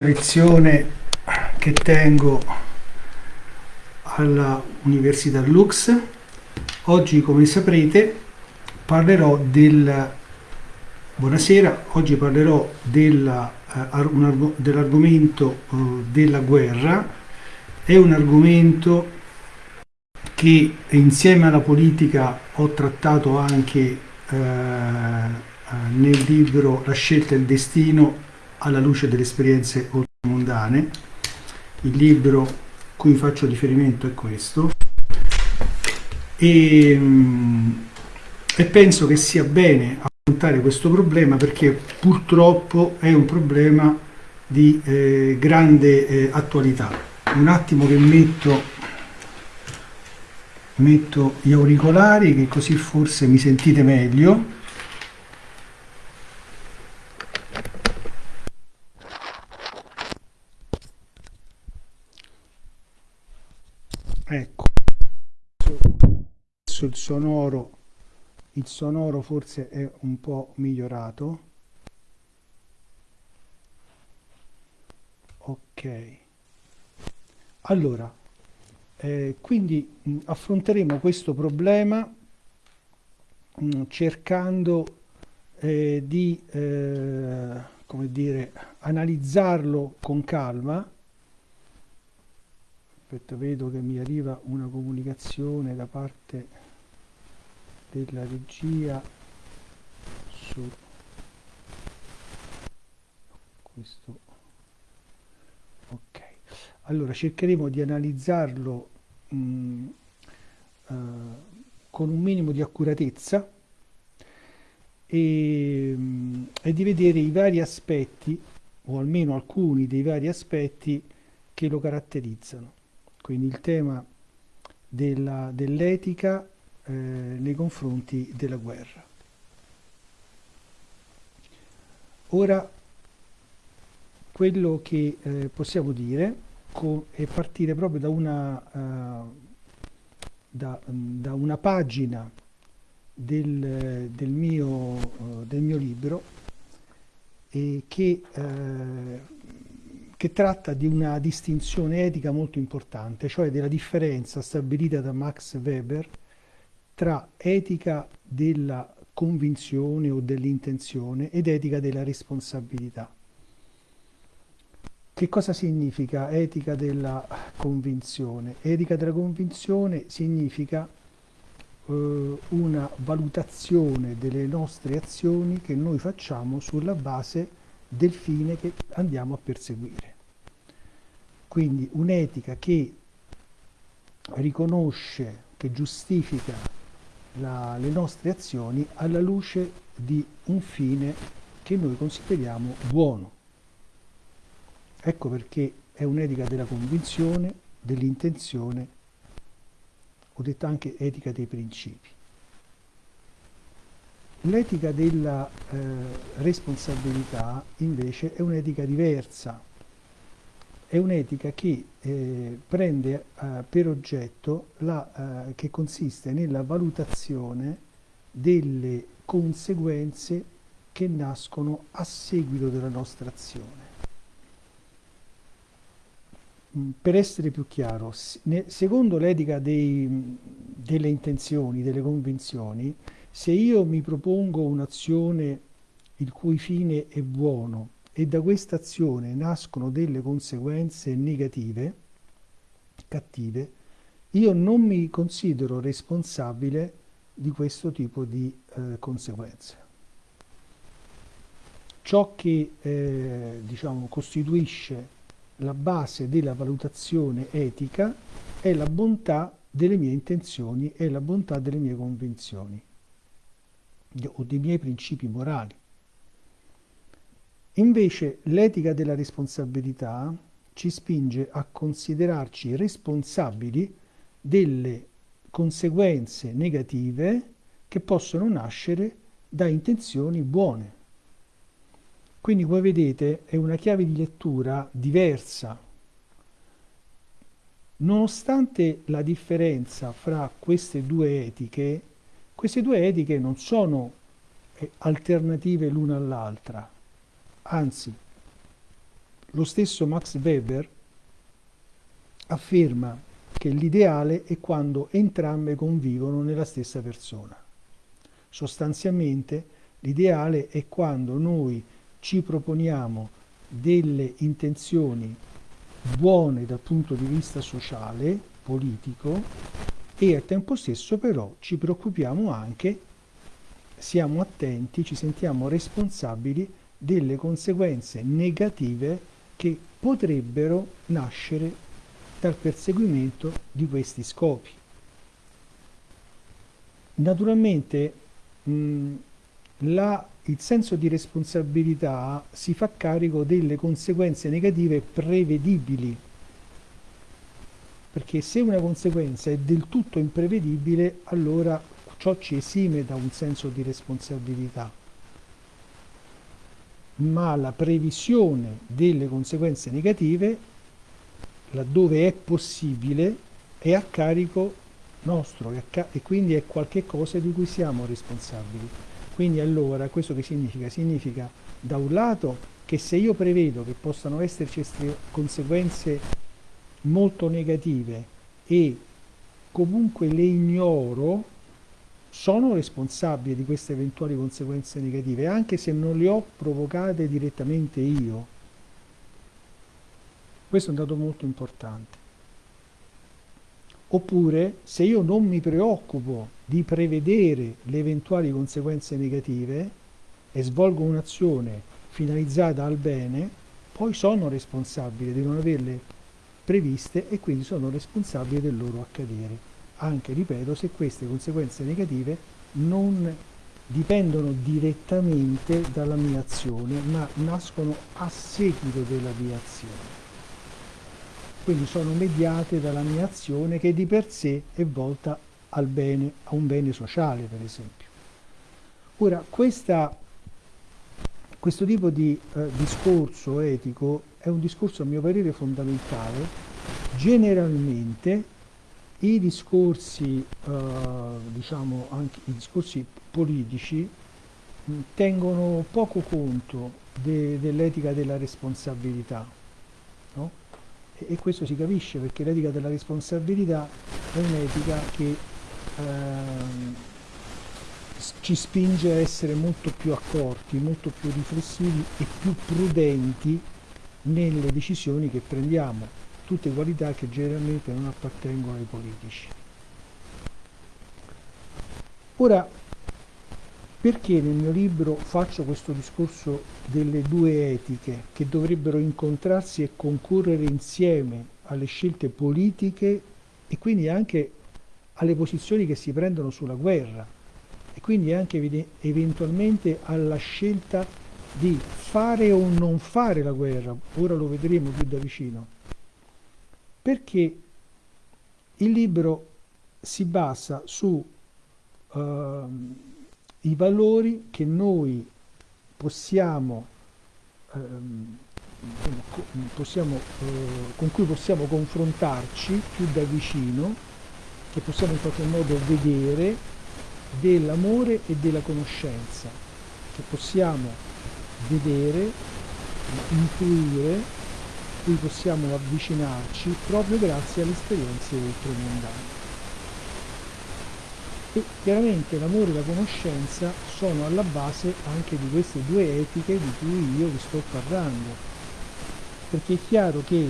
lezione che tengo alla Università Lux. Oggi, come saprete, parlerò del Buonasera, oggi parlerò uh, dell'argomento uh, della guerra. È un argomento che insieme alla politica ho trattato anche uh, nel libro La scelta e il destino alla luce delle esperienze oltremondane. Il libro cui faccio riferimento è questo e, mm, e penso che sia bene affrontare questo problema perché purtroppo è un problema di eh, grande eh, attualità. Un attimo che metto, metto gli auricolari che così forse mi sentite meglio. Ecco. Adesso il sonoro il sonoro forse è un po' migliorato. Ok. Allora eh, quindi mh, affronteremo questo problema mh, cercando eh, di eh, come dire analizzarlo con calma aspetta vedo che mi arriva una comunicazione da parte della regia su questo. Ok. Allora cercheremo di analizzarlo mh, mm, uh, con un minimo di accuratezza e, mh, mm, e di vedere i vari aspetti o almeno alcuni dei vari aspetti che lo caratterizzano quindi il tema dell'etica eh, nei confronti della guerra. Ora, quello che eh, possiamo dire è partire proprio da una, uh, da, da una pagina del, del, mio, uh, del, mio, libro e che uh, che tratta di una distinzione etica molto importante, cioè della differenza stabilita da Max Weber tra etica della convinzione o dell'intenzione ed etica della responsabilità. Che cosa significa etica della convinzione? Etica della convinzione significa eh, una valutazione delle nostre azioni che noi facciamo sulla base del fine che andiamo a perseguire. Quindi un'etica che riconosce, che giustifica la, le nostre azioni alla luce di un fine che noi consideriamo buono. Ecco perché è un'etica della convinzione, dell'intenzione, ho detto anche etica dei principi. L'etica della eh, responsabilità invece è un'etica diversa, è un'etica che eh, prende eh, per oggetto, la, eh, che consiste nella valutazione delle conseguenze che nascono a seguito della nostra azione. Mm, per essere più chiaro, secondo l'etica delle intenzioni, delle convinzioni, se io mi propongo un'azione il cui fine è buono e da questa azione nascono delle conseguenze negative, cattive, io non mi considero responsabile di questo tipo di eh, conseguenze. Ciò che eh, diciamo, costituisce la base della valutazione etica è la bontà delle mie intenzioni e la bontà delle mie convinzioni o dei miei principi morali. Invece l'etica della responsabilità ci spinge a considerarci responsabili delle conseguenze negative che possono nascere da intenzioni buone. Quindi come vedete è una chiave di lettura diversa. Nonostante la differenza fra queste due etiche, queste due etiche non sono eh, alternative l'una all'altra, anzi lo stesso Max Weber afferma che l'ideale è quando entrambe convivono nella stessa persona. Sostanzialmente l'ideale è quando noi ci proponiamo delle intenzioni buone dal punto di vista sociale, politico e al tempo stesso però ci preoccupiamo anche, siamo attenti, ci sentiamo responsabili delle conseguenze negative che potrebbero nascere dal perseguimento di questi scopi. Naturalmente mh, la, il senso di responsabilità si fa carico delle conseguenze negative prevedibili, perché se una conseguenza è del tutto imprevedibile, allora ciò ci esime da un senso di responsabilità. Ma la previsione delle conseguenze negative, laddove è possibile, è a carico nostro e quindi è qualcosa di cui siamo responsabili. Quindi allora questo che significa? Significa da un lato che se io prevedo che possano esserci conseguenze molto negative e comunque le ignoro, sono responsabile di queste eventuali conseguenze negative, anche se non le ho provocate direttamente io. Questo è un dato molto importante. Oppure se io non mi preoccupo di prevedere le eventuali conseguenze negative e svolgo un'azione finalizzata al bene, poi sono responsabile di non averle previste e quindi sono responsabile del loro accadere. Anche, ripeto, se queste conseguenze negative non dipendono direttamente dalla mia azione, ma nascono a seguito della mia azione quindi sono mediate dalla mia azione che di per sé è volta al bene, a un bene sociale per esempio. Ora, questa, questo tipo di eh, discorso etico è un discorso a mio parere fondamentale, generalmente i discorsi, eh, diciamo anche i discorsi politici mh, tengono poco conto de, dell'etica della responsabilità. No? e questo si capisce perché l'etica della responsabilità è un'etica che ehm, ci spinge a essere molto più accorti, molto più riflessivi e più prudenti nelle decisioni che prendiamo, tutte qualità che generalmente non appartengono ai politici. Ora, perché nel mio libro faccio questo discorso delle due etiche che dovrebbero incontrarsi e concorrere insieme alle scelte politiche e quindi anche alle posizioni che si prendono sulla guerra e quindi anche eventualmente alla scelta di fare o non fare la guerra, ora lo vedremo più da vicino, perché il libro si basa su uh, i valori che noi possiamo, ehm, possiamo eh, con cui possiamo confrontarci più da vicino, che possiamo in qualche modo vedere dell'amore e della conoscenza, che possiamo vedere, intuire, cui possiamo avvicinarci proprio grazie alle esperienze ultramondane. E chiaramente l'amore e la conoscenza sono alla base anche di queste due etiche di cui io vi sto parlando. Perché è chiaro che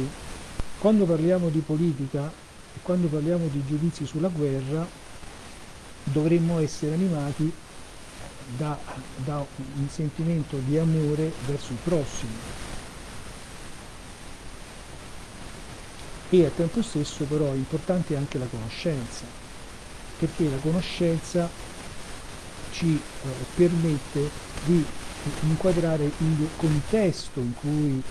quando parliamo di politica e quando parliamo di giudizi sulla guerra dovremmo essere animati da, da un sentimento di amore verso il prossimo. E al tempo stesso però è importante anche la conoscenza perché la conoscenza ci eh, permette di inquadrare il contesto in cui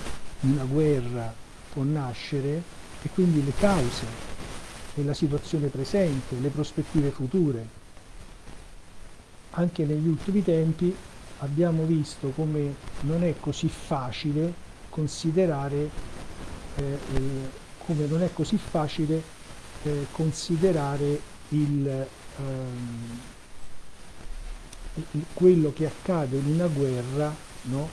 una guerra può nascere e quindi le cause e la situazione presente, le prospettive future. Anche negli ultimi tempi abbiamo visto come non è così facile considerare eh, eh, come non è così facile eh, considerare il, ehm, quello che accade in una guerra no?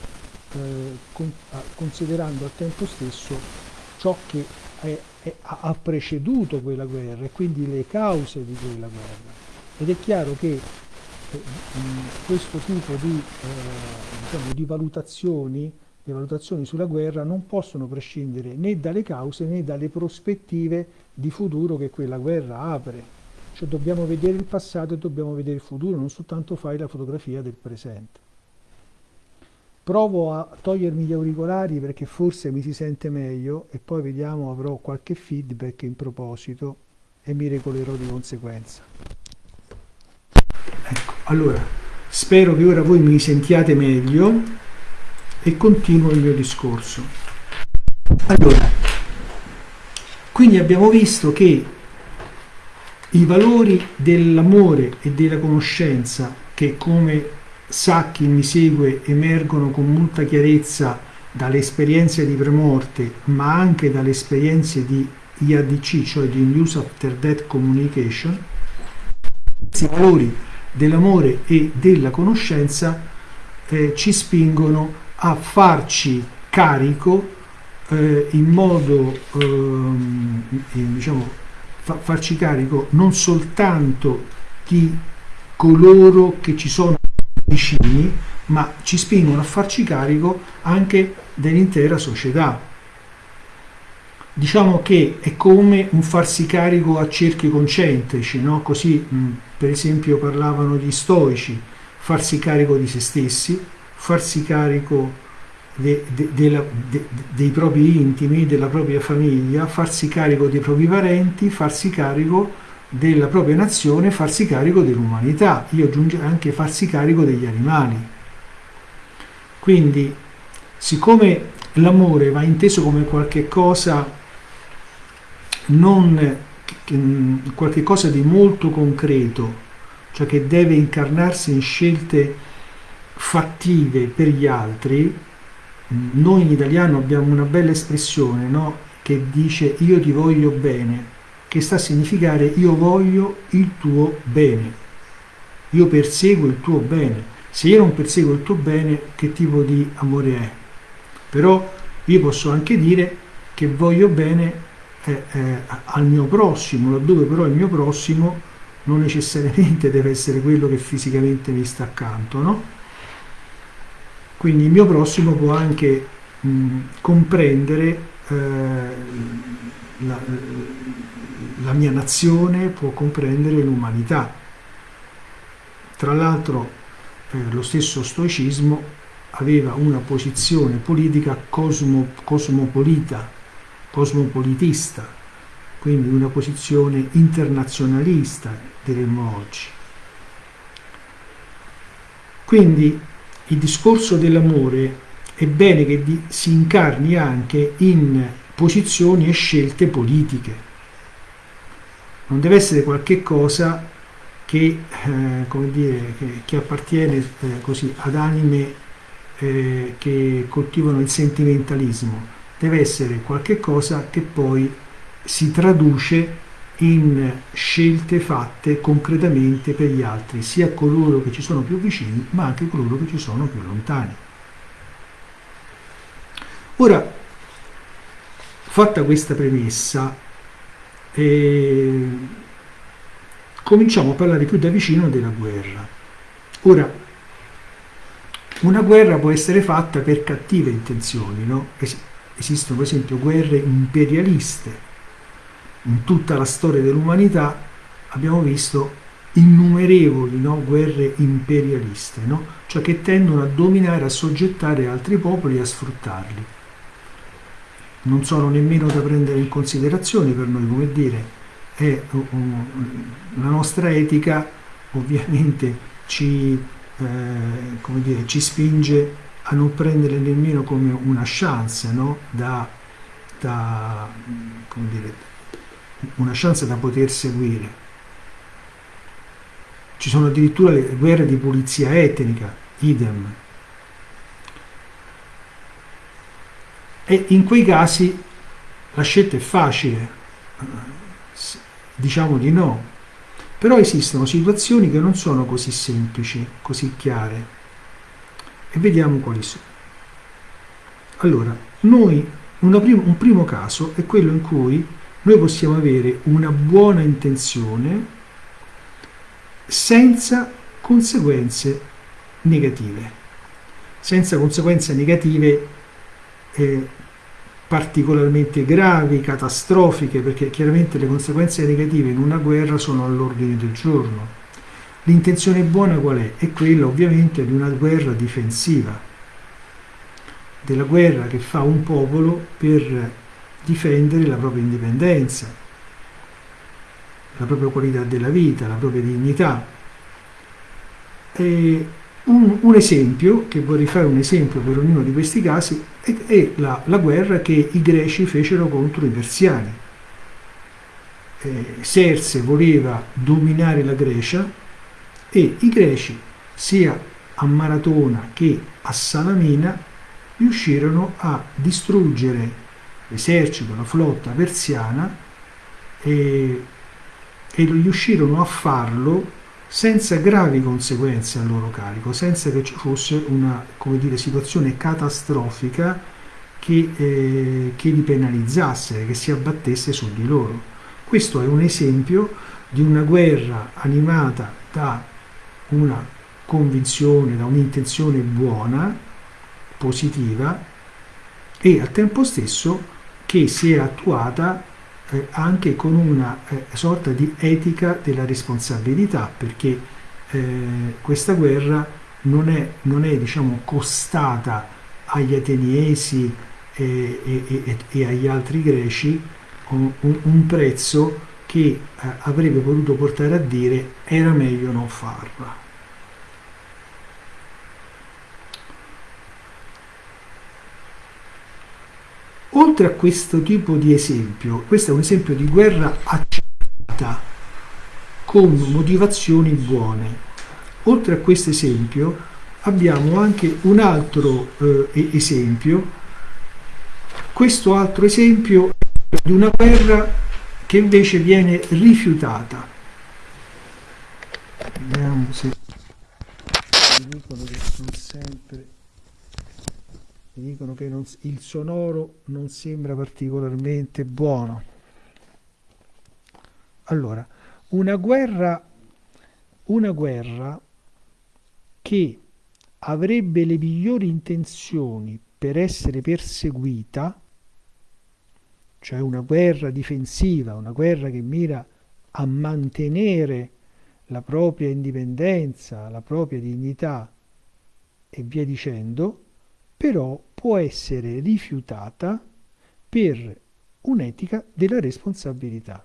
eh, con, considerando al tempo stesso ciò che è, è, ha preceduto quella guerra e quindi le cause di quella guerra. Ed è chiaro che questo tipo di, eh, diciamo, di valutazioni le valutazioni sulla guerra non possono prescindere né dalle cause né dalle prospettive di futuro che quella guerra apre. Cioè dobbiamo vedere il passato e dobbiamo vedere il futuro, non soltanto fare la fotografia del presente. Provo a togliermi gli auricolari perché forse mi si sente meglio e poi vediamo, avrò qualche feedback in proposito e mi regolerò di conseguenza. Allora, spero che ora voi mi sentiate meglio e continuo il mio discorso. Allora, quindi abbiamo visto che i valori dell'amore e della conoscenza che come sa chi mi segue emergono con molta chiarezza dalle esperienze di premorte ma anche dalle esperienze di IADC, cioè di News After Death Communication, questi valori dell'amore e della conoscenza eh, ci spingono a farci carico eh, in modo, ehm, diciamo, fa, farci carico non soltanto di coloro che ci sono vicini, ma ci spingono a farci carico anche dell'intera società. Diciamo che è come un farsi carico a cerchi concentrici, no? così mh, per esempio parlavano gli stoici, farsi carico di se stessi, farsi carico de, de, de la, dei propri intimi, della propria famiglia, farsi carico dei propri parenti, farsi carico della propria nazione, farsi carico dell'umanità. Io aggiungerei anche farsi carico degli animali. Quindi, siccome l'amore va inteso come qualche cosa non qualche cosa di molto concreto, cioè che deve incarnarsi in scelte fattive per gli altri, noi in italiano abbiamo una bella espressione no? che dice io ti voglio bene, che sta a significare io voglio il tuo bene, io perseguo il tuo bene. Se io non perseguo il tuo bene, che tipo di amore è? Però io posso anche dire che voglio bene eh, al mio prossimo, laddove però il mio prossimo non necessariamente deve essere quello che fisicamente mi sta accanto, no? Quindi il mio prossimo può anche mh, comprendere eh, la, la mia nazione, può comprendere l'umanità. Tra l'altro eh, lo stesso stoicismo aveva una posizione politica cosmo, cosmopolita, cosmopolitista, quindi una posizione internazionalista, diremmo oggi. Quindi il discorso dell'amore è bene che si incarni anche in posizioni e scelte politiche. Non deve essere qualche cosa che, eh, dire, che, che appartiene eh, così, ad anime eh, che coltivano il sentimentalismo. Deve essere qualche cosa che poi si traduce in scelte fatte concretamente per gli altri, sia coloro che ci sono più vicini, ma anche coloro che ci sono più lontani. Ora, fatta questa premessa, eh, cominciamo a parlare più da vicino della guerra. Ora, una guerra può essere fatta per cattive intenzioni, no? Es esistono per esempio guerre imperialiste, in tutta la storia dell'umanità abbiamo visto innumerevoli no, guerre imperialiste, no? cioè che tendono a dominare, a soggettare altri popoli e a sfruttarli. Non sono nemmeno da prendere in considerazione per noi, come dire, è, um, la nostra etica ovviamente ci, eh, dire, ci, spinge a non prendere nemmeno come una chance no? da, da dire, una chance da poter seguire. Ci sono addirittura le guerre di pulizia etnica, idem. E in quei casi la scelta è facile, diciamo di no, però esistono situazioni che non sono così semplici, così chiare, e vediamo quali sono. Allora, noi, prim un primo caso è quello in cui noi possiamo avere una buona intenzione senza conseguenze negative. Senza conseguenze negative eh, particolarmente gravi, catastrofiche, perché chiaramente le conseguenze negative in una guerra sono all'ordine del giorno. L'intenzione buona qual è? È quella ovviamente di una guerra difensiva, della guerra che fa un popolo per difendere la propria indipendenza, la propria qualità della vita, la propria dignità. E un, un, esempio, che vorrei fare un esempio per ognuno di questi casi, è, è la, la, guerra che i greci fecero contro i persiani. Eh, Serse voleva dominare la Grecia e i greci, sia a Maratona che a Salamina, riuscirono a distruggere l'esercito, la flotta persiana e, e riuscirono a farlo senza gravi conseguenze al loro carico, senza che ci fosse una dire, situazione catastrofica che, eh, che li penalizzasse, che si abbattesse su di loro. Questo è un esempio di una guerra animata da una convinzione, da un'intenzione buona, positiva e al tempo stesso che si è attuata eh, anche con una eh, sorta di etica della responsabilità, perché eh, questa guerra non è, non è diciamo, costata agli ateniesi e, e, e, agli altri greci un, un prezzo che eh, avrebbe potuto portare a dire era meglio non farla. Oltre a questo tipo di esempio, questo è un esempio di guerra accettata con motivazioni buone. Oltre a questo esempio abbiamo anche un altro eh, esempio. Questo altro esempio di una guerra che invece viene rifiutata. Vediamo se mi dicono che sono sempre mi dicono che non, il sonoro non sembra particolarmente buono. Allora, una guerra, una guerra che avrebbe le migliori intenzioni per essere perseguita, cioè una guerra difensiva, una guerra che mira a mantenere la propria indipendenza, la propria dignità e via dicendo, però può essere rifiutata per un'etica della responsabilità.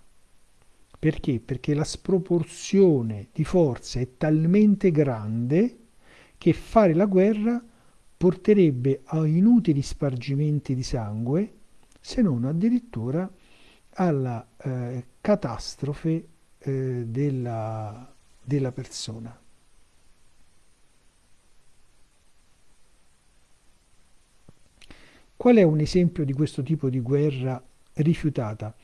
Perché? Perché la sproporzione di forze è talmente grande che fare la guerra porterebbe a inutili spargimenti di sangue, se non addirittura alla eh, catastrofe eh, della, della persona. Qual è un esempio di questo tipo di guerra rifiutata?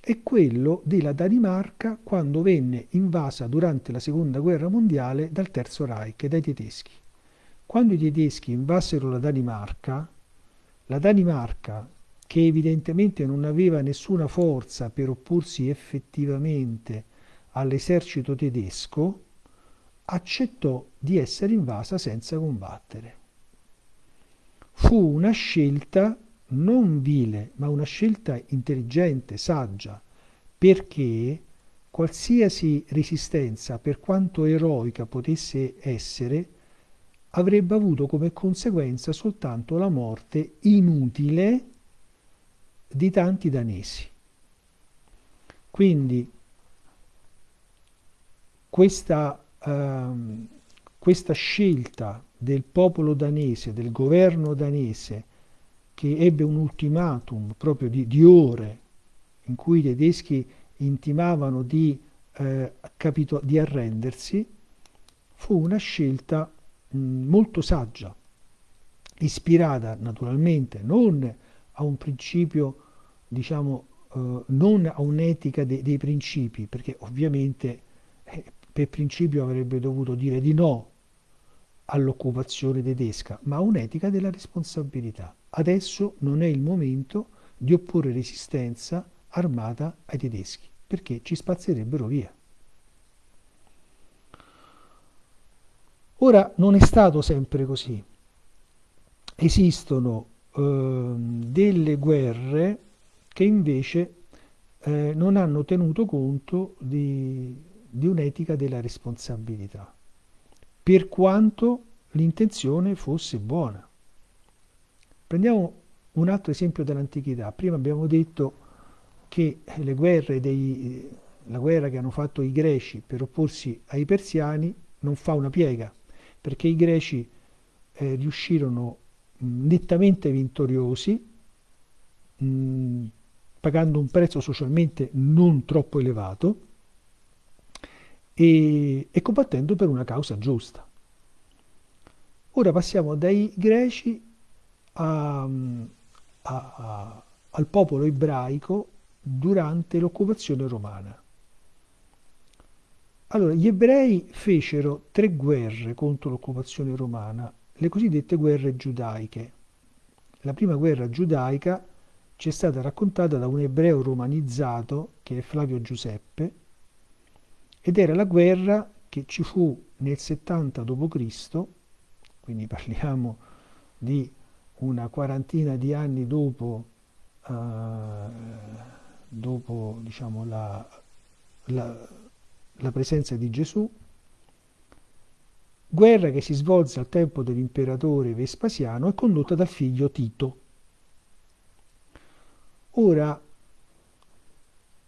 È quello della Danimarca quando venne invasa durante la seconda guerra mondiale dal Terzo Reich, dai tedeschi. Quando i tedeschi invasero la Danimarca, la Danimarca, che evidentemente non aveva nessuna forza per opporsi effettivamente all'esercito tedesco, accettò di essere invasa senza combattere. Fu una scelta non vile, ma una scelta intelligente, saggia, perché qualsiasi resistenza, per quanto eroica potesse essere, avrebbe avuto come conseguenza soltanto la morte inutile di tanti danesi. Quindi questa, uh, questa scelta del popolo danese, del governo danese, che ebbe un ultimatum proprio di, di ore in cui i tedeschi intimavano di, eh, capito, di arrendersi, fu una scelta mh, molto saggia, ispirata naturalmente non a un principio, diciamo, eh, non a un'etica de, dei principi, perché ovviamente eh, per principio avrebbe dovuto dire di no all'occupazione tedesca, ma un'etica della responsabilità. adesso non è il momento di opporre resistenza armata ai tedeschi, perché ci spazzerebbero via. Ora non è stato sempre così. Esistono eh, delle guerre che invece eh, non hanno tenuto conto di, di un'etica della responsabilità, per quanto l'intenzione fosse buona. Prendiamo un altro esempio dell'antichità. Prima abbiamo detto che le guerre dei, la guerra che hanno fatto i greci per opporsi ai persiani non fa una piega, perché i greci eh, riuscirono nettamente vittoriosi, mh, pagando un prezzo socialmente non troppo elevato e, e combattendo per una causa giusta. Ora passiamo dai greci a, a, a, al popolo ebraico durante l'occupazione romana. Allora, gli ebrei fecero tre guerre contro l'occupazione romana, le cosiddette guerre giudaiche. La prima guerra giudaica ci è stata raccontata da un ebreo romanizzato, che è Flavio Giuseppe, ed era la guerra che ci fu nel 70 d.C., quindi parliamo di una quarantina di anni dopo, uh, dopo diciamo, la, la la presenza di Gesù, guerra che si svolse al tempo dell'imperatore Vespasiano e condotta dal figlio Tito. Ora,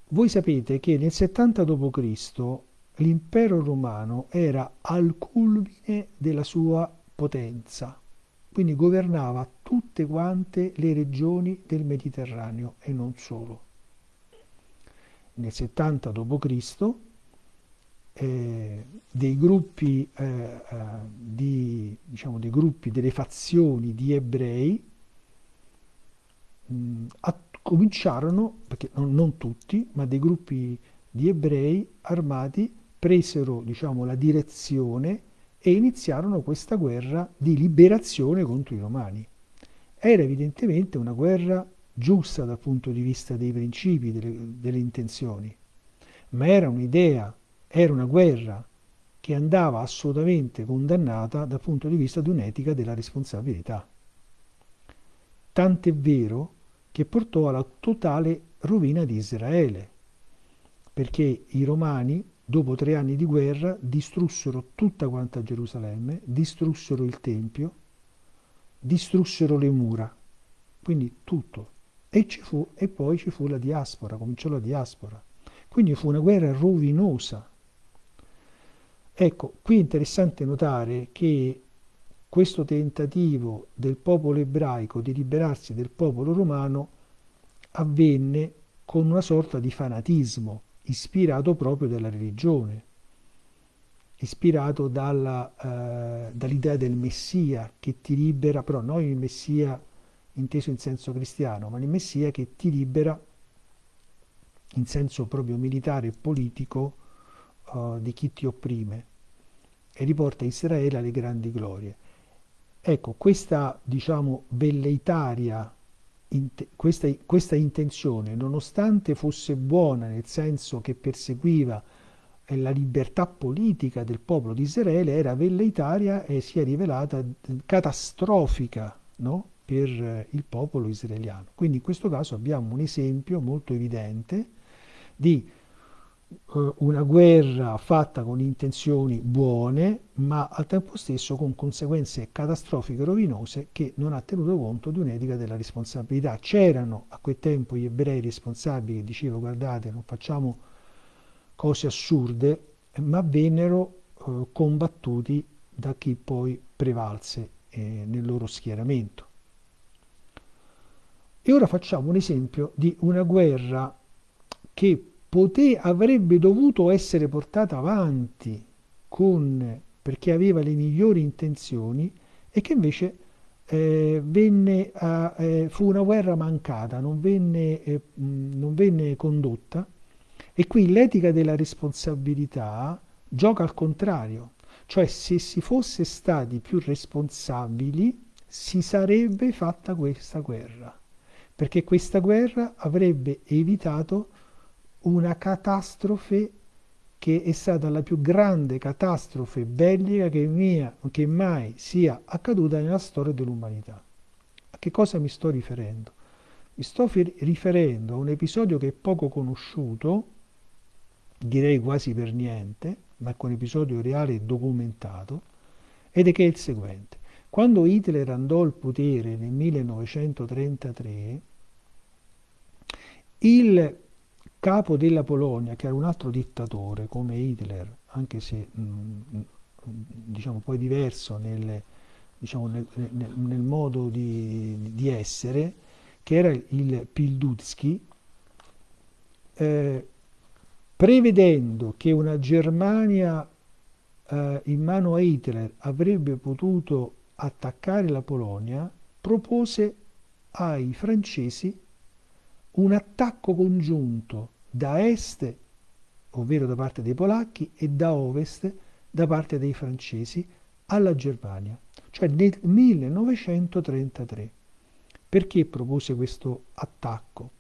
voi sapete che nel 70 d.C. l'impero romano era al culmine della sua potenza, quindi governava tutte quante le regioni del Mediterraneo e non solo. Nel 70 d.C eh, dei gruppi, eh, eh, di, diciamo, dei gruppi, delle fazioni di ebrei mh, a, cominciarono, perché non, non, tutti, ma dei gruppi di ebrei armati presero diciamo, la direzione e iniziarono questa guerra di liberazione contro i romani. Era evidentemente una guerra giusta dal punto di vista dei principi, delle, delle intenzioni, ma era un'idea era una guerra che andava assolutamente condannata dal punto di vista di un'etica della responsabilità. Tant'è vero che portò alla totale rovina di Israele, perché i romani, dopo tre anni di guerra, distrussero tutta quanta Gerusalemme, distrussero il Tempio, distrussero le mura, quindi tutto. E, fu, e poi ci fu la diaspora, cominciò la diaspora. Quindi fu una guerra rovinosa Ecco, qui è interessante notare che questo tentativo del popolo ebraico di liberarsi del popolo romano avvenne con una sorta di fanatismo ispirato proprio dalla religione, ispirato eh, dall'idea del Messia che ti libera, però non il Messia inteso in senso cristiano, ma il Messia che ti libera in senso proprio militare e politico uh, di chi ti opprime e riporta Israele alle grandi glorie. Ecco, questa diciamo velleitaria, questa, questa intenzione, nonostante fosse buona nel senso che perseguiva eh, la libertà politica del popolo di Israele, era velleitaria e si è rivelata catastrofica no? per eh, il popolo israeliano. Quindi in questo caso abbiamo un esempio molto evidente di eh, una guerra fatta con intenzioni buone, ma al tempo stesso con conseguenze catastrofiche rovinose che non ha tenuto conto di un'etica della responsabilità. C'erano a quel tempo gli ebrei responsabili che dicevano guardate non facciamo cose assurde, ma vennero eh, combattuti da chi poi prevalse eh, nel loro schieramento. E ora facciamo un esempio di una guerra che poté, avrebbe dovuto essere portata avanti con, perché aveva le migliori intenzioni e che invece eh, venne a, eh, fu una guerra mancata, non venne, eh, non venne condotta. E qui l'etica della responsabilità gioca al contrario, cioè se si fosse stati più responsabili si sarebbe fatta questa guerra, perché questa guerra avrebbe evitato una catastrofe che è stata la più grande catastrofe bellica che, mia, che mai sia accaduta nella storia dell'umanità. A che cosa mi sto riferendo? Mi sto riferendo a un episodio che è poco conosciuto, direi quasi per niente, ma con episodio reale e documentato, ed è che è il seguente. Quando Hitler andò al potere nel 1933, il capo della Polonia, che era un altro dittatore come Hitler, anche se mh, mm, diciamo poi diverso nel, diciamo, nel, nel, nel modo di, di, essere, che era il Pildutsky, eh, prevedendo che una Germania eh, in mano a Hitler avrebbe potuto attaccare la Polonia, propose ai francesi un attacco congiunto da est, ovvero da parte dei polacchi, e da ovest, da parte dei francesi, alla Germania, cioè nel 1933. Perché propose questo attacco?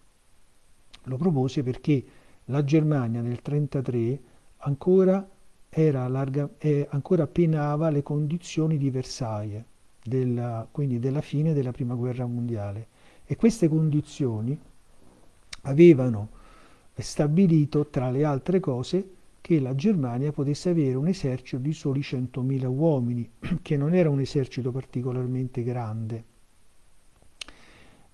Lo propose perché la Germania nel 1933 ancora, larga, eh, ancora penava le condizioni di Versailles, della, quindi della fine della Prima Guerra Mondiale. E queste condizioni avevano stabilito, tra le altre cose, che la Germania potesse avere un esercito di soli 100.000 uomini, che non era un esercito particolarmente grande,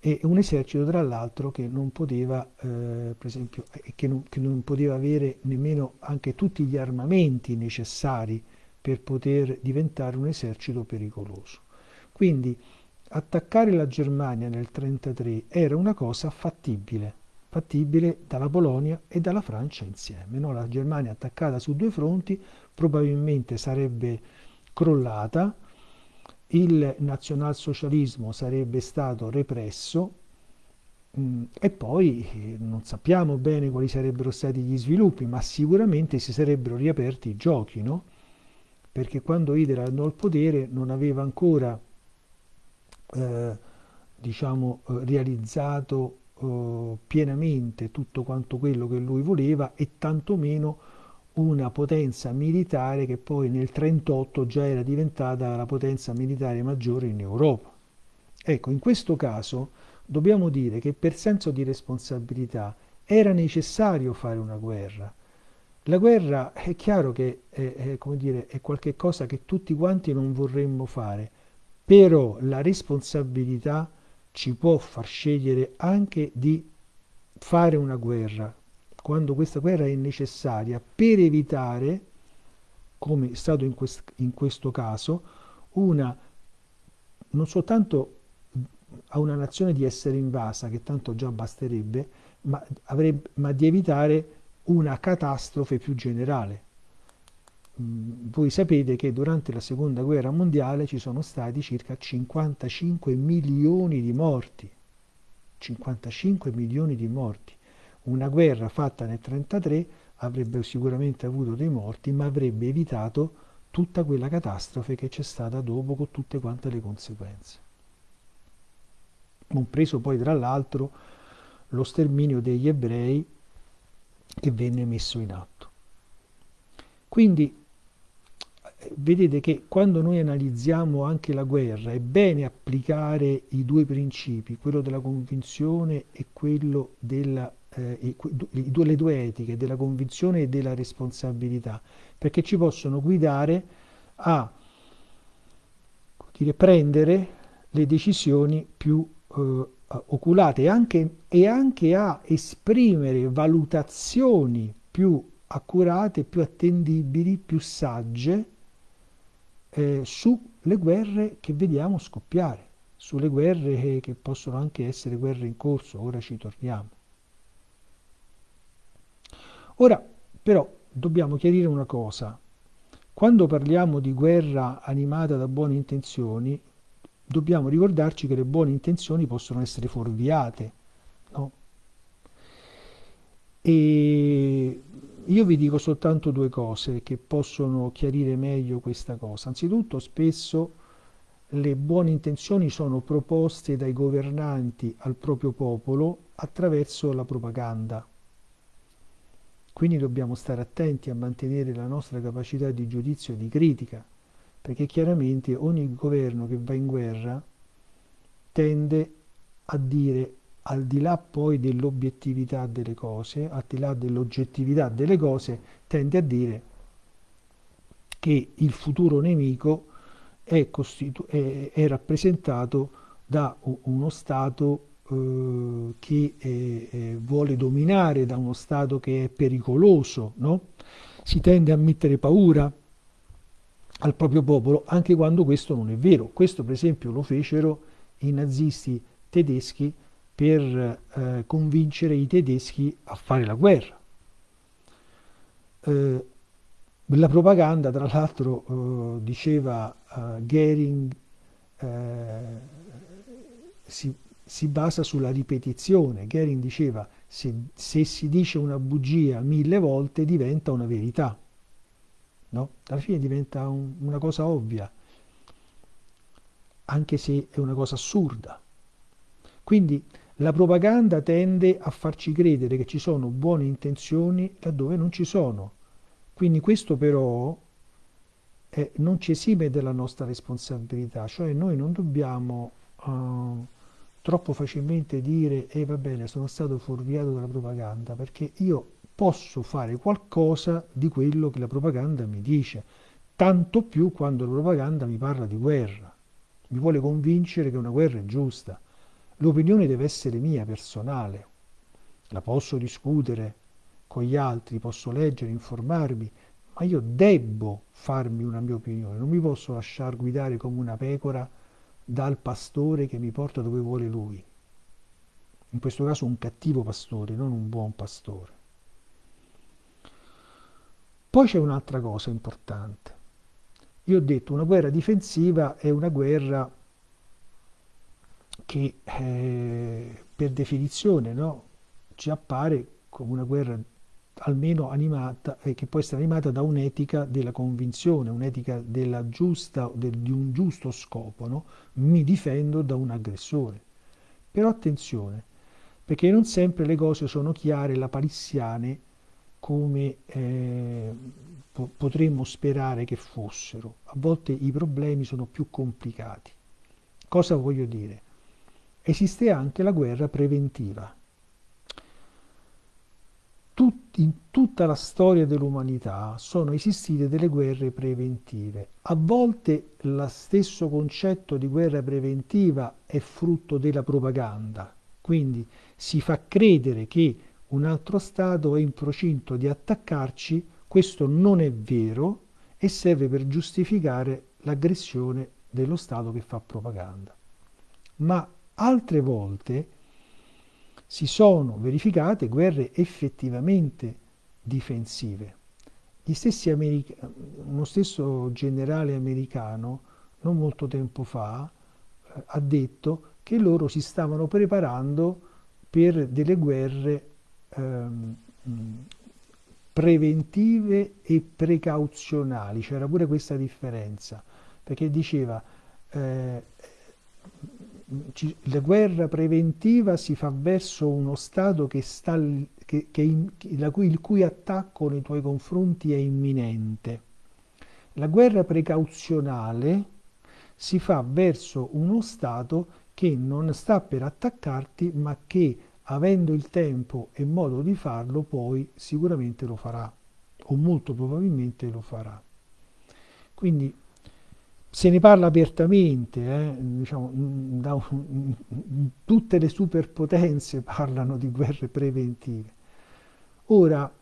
e un esercito tra l'altro che non poteva, eh, per esempio, che non, che non poteva avere nemmeno anche tutti gli armamenti necessari per poter diventare un esercito pericoloso. Quindi attaccare la Germania nel 1933 era una cosa fattibile, fattibile dalla Polonia e dalla Francia insieme. No? La Germania attaccata su due fronti probabilmente sarebbe crollata, il nazionalsocialismo sarebbe stato represso mh, mm, e poi eh, non sappiamo bene quali sarebbero stati gli sviluppi, ma sicuramente si sarebbero riaperti i giochi, no? perché quando Hitler andò al potere non aveva ancora eh, diciamo, eh, realizzato eh, pienamente tutto quanto quello che lui voleva e tantomeno una potenza militare che poi nel 1938 già era diventata la potenza militare maggiore in Europa. Ecco, in questo caso dobbiamo dire che per senso di responsabilità era necessario fare una guerra. La guerra è chiaro che è, è, dire, è qualcosa che tutti quanti non vorremmo fare, però la responsabilità ci può far scegliere anche di fare una guerra, quando questa guerra è necessaria per evitare, come è stato in, quest in questo caso, una, non soltanto a una nazione di essere invasa, che tanto già basterebbe, ma, avrebbe, ma di evitare una catastrofe più generale. Mm, voi sapete che durante la seconda guerra mondiale ci sono stati circa 55 milioni di morti. 55 milioni di morti. Una guerra fatta nel 1933 avrebbe sicuramente avuto dei morti, ma avrebbe evitato tutta quella catastrofe che c'è stata dopo con tutte quante le conseguenze. Compreso poi tra l'altro lo sterminio degli ebrei che venne messo in atto. Quindi vedete che quando noi analizziamo anche la guerra è bene applicare i due principi, quello della convinzione e quello della eh, due, le due etiche della convinzione e della responsabilità, perché ci possono guidare a dire, prendere le decisioni più eh, oculate anche, e anche a esprimere valutazioni più accurate, più attendibili, più sagge eh, sulle guerre che vediamo scoppiare, sulle guerre che, che possono anche essere guerre in corso, ora ci torniamo. Ora, però, dobbiamo chiarire una cosa. Quando parliamo di guerra animata da buone intenzioni, dobbiamo ricordarci che le buone intenzioni possono essere fuorviate. No? E io vi dico soltanto due cose che possono chiarire meglio questa cosa. Anzitutto, spesso le buone intenzioni sono proposte dai governanti al proprio popolo attraverso la propaganda. Quindi dobbiamo stare attenti a mantenere la nostra capacità di giudizio e di critica, perché chiaramente ogni governo che va in guerra tende a dire al di là poi dell'obiettività delle cose, al di là dell'oggettività delle cose, tende a dire che il futuro nemico è, è, è rappresentato da uno Stato eh, che eh, vuole dominare, da uno Stato che è pericoloso, no? si tende a mettere paura al proprio popolo anche quando questo non è vero. Questo per esempio lo fecero i nazisti tedeschi per eh, convincere i tedeschi a fare la guerra. Eh, la propaganda, tra l'altro, eh, diceva uh, Goering, eh, si, si, basa sulla ripetizione. Goering diceva se, se, si dice una bugia mille volte diventa una verità. No? Alla fine diventa un, una cosa ovvia, anche se è una cosa assurda. Quindi la propaganda tende a farci credere che ci sono buone intenzioni laddove non ci sono. Quindi questo però eh, non ci esime dalla nostra responsabilità, cioè noi non dobbiamo uh, troppo facilmente dire e eh, va bene, sono stato fuorviato dalla propaganda, perché io posso fare qualcosa di quello che la propaganda mi dice, tanto più quando la propaganda mi parla di guerra, mi vuole convincere che una guerra è giusta. L'opinione deve essere mia, personale. La posso discutere con gli altri, posso leggere, informarmi, ma io debbo farmi una mia opinione, non mi posso lasciare guidare come una pecora dal pastore che mi porta dove vuole lui. In questo caso un cattivo pastore, non un buon pastore. Poi c'è un'altra cosa importante. Io ho detto una guerra difensiva è una guerra che eh, per definizione no, ci appare come una guerra almeno animata, eh, che può essere animata da un'etica della convinzione, un'etica giusta, del, di un giusto scopo, no? mi difendo da un aggressore. Però attenzione, perché non sempre le cose sono chiare, lapalissiane, come eh, po- potremmo sperare che fossero. A volte i problemi sono più complicati. Cosa voglio dire? Esiste anche la guerra preventiva. Tut, in tutta la storia dell'umanità sono esistite delle guerre preventive. A volte lo stesso concetto di guerra preventiva è frutto della propaganda, quindi si fa credere che un altro Stato è in procinto di attaccarci, questo non è vero e serve per giustificare l'aggressione dello Stato che fa propaganda. Ma Altre volte si sono verificate guerre effettivamente difensive. Uno stesso generale americano, non molto tempo fa, eh, ha detto che loro si stavano preparando per delle guerre ehm, preventive e precauzionali, c'era pure questa differenza, perché diceva eh, la guerra preventiva si fa verso uno Stato che sta, che, che in, cui, il cui attacco nei tuoi confronti è imminente. La guerra precauzionale si fa verso uno Stato che non sta per attaccarti, ma che avendo il tempo e modo di farlo, poi sicuramente lo farà, o molto probabilmente lo farà. Quindi se ne parla apertamente, eh, diciamo, da, tutte le superpotenze parlano di guerre preventive. Ora,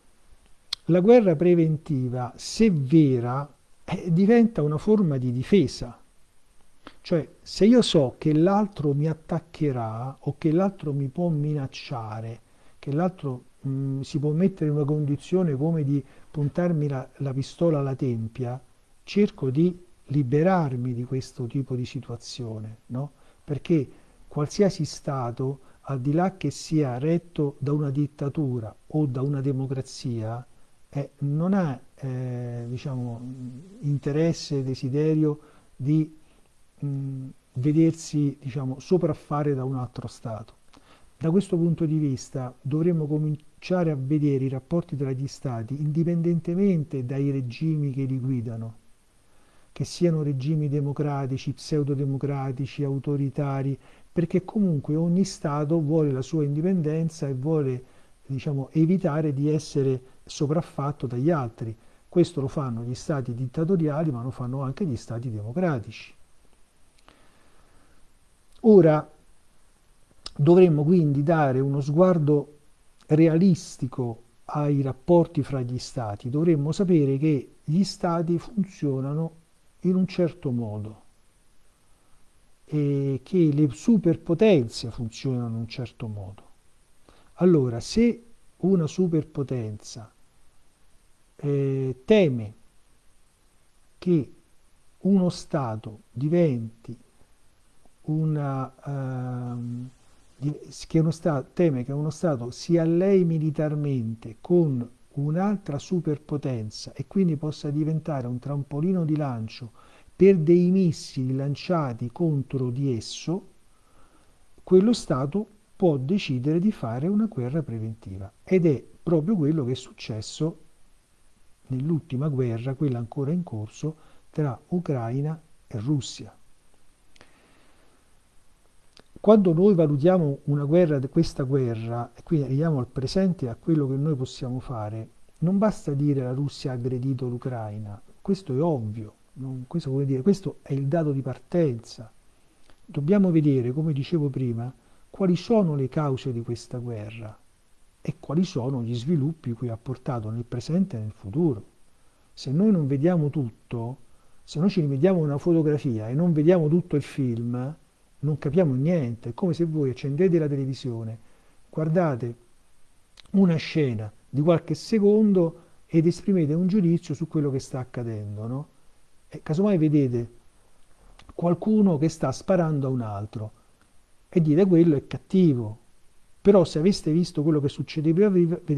la guerra preventiva, se vera, eh, diventa una forma di difesa. Cioè, se io so che l'altro mi attaccherà o che l'altro mi può minacciare, che l'altro mh, si può mettere in una condizione come di puntarmi la, la pistola alla tempia, cerco di liberarmi di questo tipo di situazione, no? perché qualsiasi Stato, al di là che sia retto da una dittatura o da una democrazia, eh, non ha eh, diciamo, interesse, desiderio di mh, vedersi diciamo, sopraffare da un altro Stato. Da questo punto di vista dovremmo cominciare a vedere i rapporti tra gli Stati indipendentemente dai regimi che li guidano, che siano regimi democratici, pseudodemocratici, autoritari, perché comunque ogni Stato vuole la sua indipendenza e vuole diciamo, evitare di essere sopraffatto dagli altri. Questo lo fanno gli Stati dittatoriali, ma lo fanno anche gli Stati democratici. Ora dovremmo quindi dare uno sguardo realistico ai rapporti fra gli stati, dovremmo sapere che gli stati funzionano in un certo modo e che le superpotenze funzionano in un certo modo. Allora, se una superpotenza eh, teme che uno Stato diventi una, um, che uno Stato, teme che uno Stato si allei militarmente con un'altra superpotenza e quindi possa diventare un trampolino di lancio per dei missili lanciati contro di esso, quello Stato può decidere di fare una guerra preventiva. Ed è proprio quello che è successo nell'ultima guerra, quella ancora in corso, tra Ucraina e Russia. Quando noi valutiamo una guerra, questa guerra, e quindi arriviamo al presente e a quello che noi possiamo fare, non basta dire la Russia ha aggredito l'Ucraina, questo è ovvio, non, questo, dire, questo è il dato di partenza. Dobbiamo vedere, come dicevo prima, quali sono le cause di questa guerra e quali sono gli sviluppi cui ha portato nel presente e nel futuro. Se noi non vediamo tutto, se noi ci rivediamo una fotografia e non vediamo tutto il film, non capiamo niente, è come se voi accendete la televisione, guardate una scena di qualche secondo ed esprimete un giudizio su quello che sta accadendo, no? E casomai vedete qualcuno che sta sparando a un altro e dite quello è cattivo, però se aveste visto quello che succedeva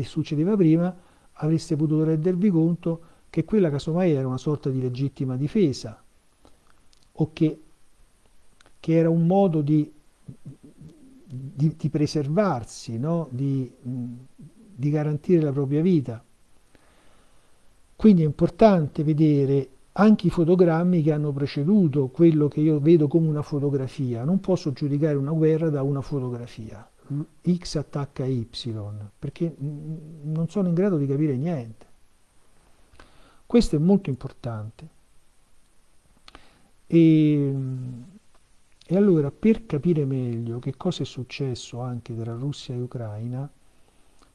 succedeva prima avreste potuto rendervi conto che quella casomai era una sorta di legittima difesa o che che era un modo di, di, di preservarsi, no? di, di garantire la propria vita. Quindi è importante vedere anche i fotogrammi che hanno preceduto quello che io vedo come una fotografia. Non posso giudicare una guerra da una fotografia. X attacca Y, perché non sono in grado di capire niente. Questo è molto importante. E e allora per capire meglio che cosa è successo anche tra Russia e Ucraina,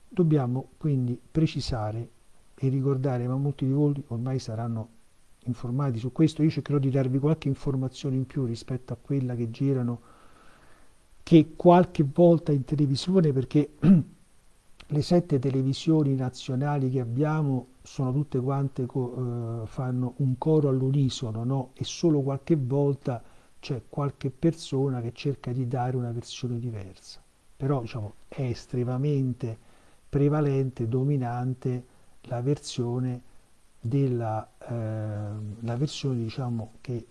dobbiamo quindi precisare e ricordare, ma molti di voi ormai saranno informati su questo, io cercherò di darvi qualche informazione in più rispetto a quella che girano, che qualche volta in televisione, perché le sette televisioni nazionali che abbiamo sono tutte quante, eh, fanno un coro all'unisono, no? e solo qualche volta c'è qualche persona che cerca di dare una versione diversa, però diciamo, è estremamente prevalente, dominante la versione, della, eh, la versione diciamo, che eh,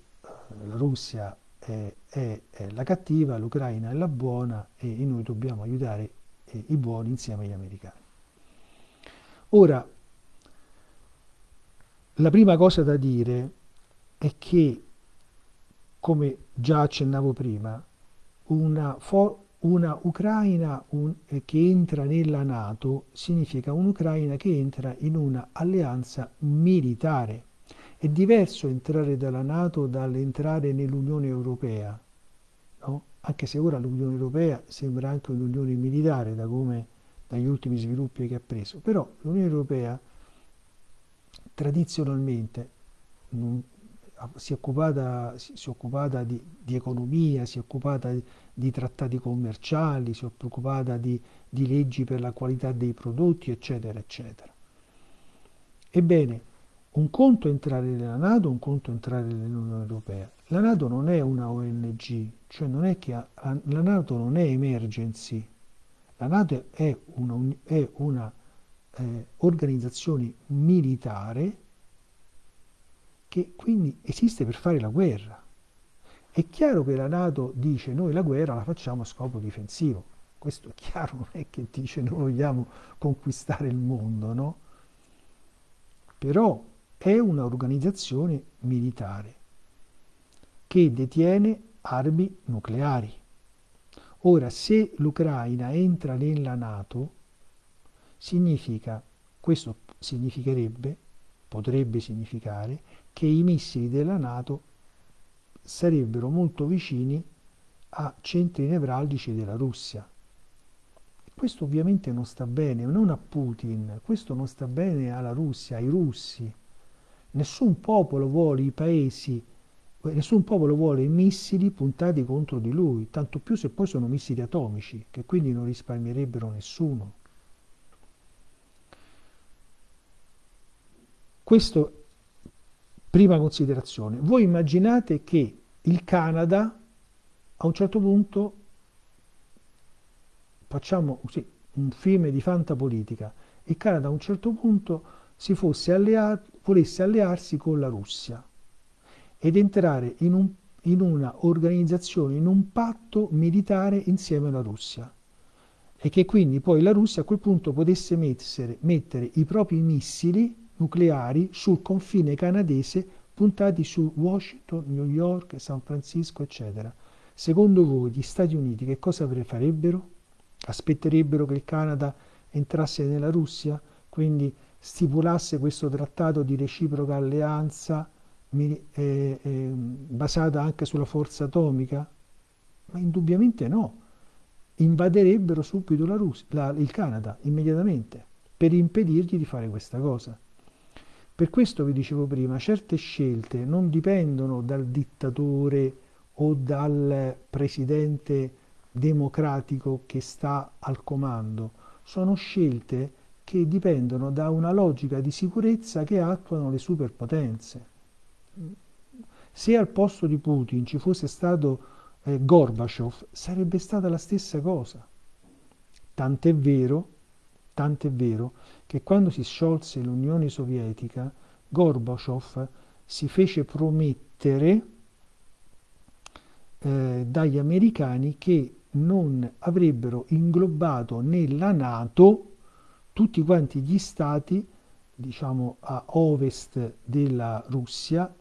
la Russia è, è, è, la cattiva, l'Ucraina è la buona e noi dobbiamo aiutare eh, i buoni insieme agli americani. Ora, la prima cosa da dire è che come già accennavo prima, una, una Ucraina un, eh, che entra nella Nato significa un'Ucraina che entra in una alleanza militare. È diverso entrare dalla Nato dall'entrare nell'Unione Europea, no? anche se ora l'Unione Europea sembra anche un'unione militare da come, dagli ultimi sviluppi che ha preso, però l'Unione Europea tradizionalmente si è occupata, si è occupata di, di, economia, si è occupata di, trattati commerciali, si è occupata di, di leggi per la qualità dei prodotti, eccetera, eccetera. Ebbene, un conto è entrare nella Nato, un conto è entrare nell'Unione Europea. La Nato non è una ONG, cioè non è che ha, la Nato non è emergency, la Nato è una, è una eh, organizzazione militare che quindi esiste per fare la guerra. È chiaro che la Nato dice noi la guerra la facciamo a scopo difensivo. Questo è chiaro, non è che dice noi vogliamo conquistare il mondo, no? Però è un'organizzazione militare che detiene armi nucleari. Ora, se l'Ucraina entra nella Nato, significa, questo significherebbe, potrebbe significare, che i missili della Nato sarebbero molto vicini a centri nevralgici della Russia. Questo ovviamente non sta bene, non a Putin, questo non sta bene alla Russia, ai russi. Nessun popolo vuole i paesi, nessun popolo vuole i missili puntati contro di lui, tanto più se poi sono missili atomici, che quindi non risparmierebbero nessuno. Questo Prima considerazione, voi immaginate che il Canada a un certo punto, facciamo così, un film di fantapolitica, il Canada a un certo punto si fosse alleato, volesse allearsi con la Russia ed entrare in, un, in una organizzazione, in un patto militare insieme alla Russia. E che quindi poi la Russia a quel punto potesse mettere, mettere i propri missili nucleari sul confine canadese puntati su Washington, New York, San Francisco, eccetera. Secondo voi gli Stati Uniti che cosa farebbero? Aspetterebbero che il Canada entrasse nella Russia, quindi stipulasse questo trattato di reciproca alleanza eh, eh, basata anche sulla forza atomica? Ma indubbiamente no. Invaderebbero subito la Russia, la, il Canada immediatamente per impedirgli di fare questa cosa. Per questo vi dicevo prima, certe scelte non dipendono dal dittatore o dal presidente democratico che sta al comando, sono scelte che dipendono da una logica di sicurezza che attuano le superpotenze. Se al posto di Putin ci fosse stato eh, Gorbaciov, sarebbe stata la stessa cosa. Tant'è vero, tant'è vero che quando si sciolse l'Unione Sovietica, Gorbaciov si fece promettere eh, dagli americani che non avrebbero inglobato nella Nato tutti quanti gli stati, diciamo, a ovest della Russia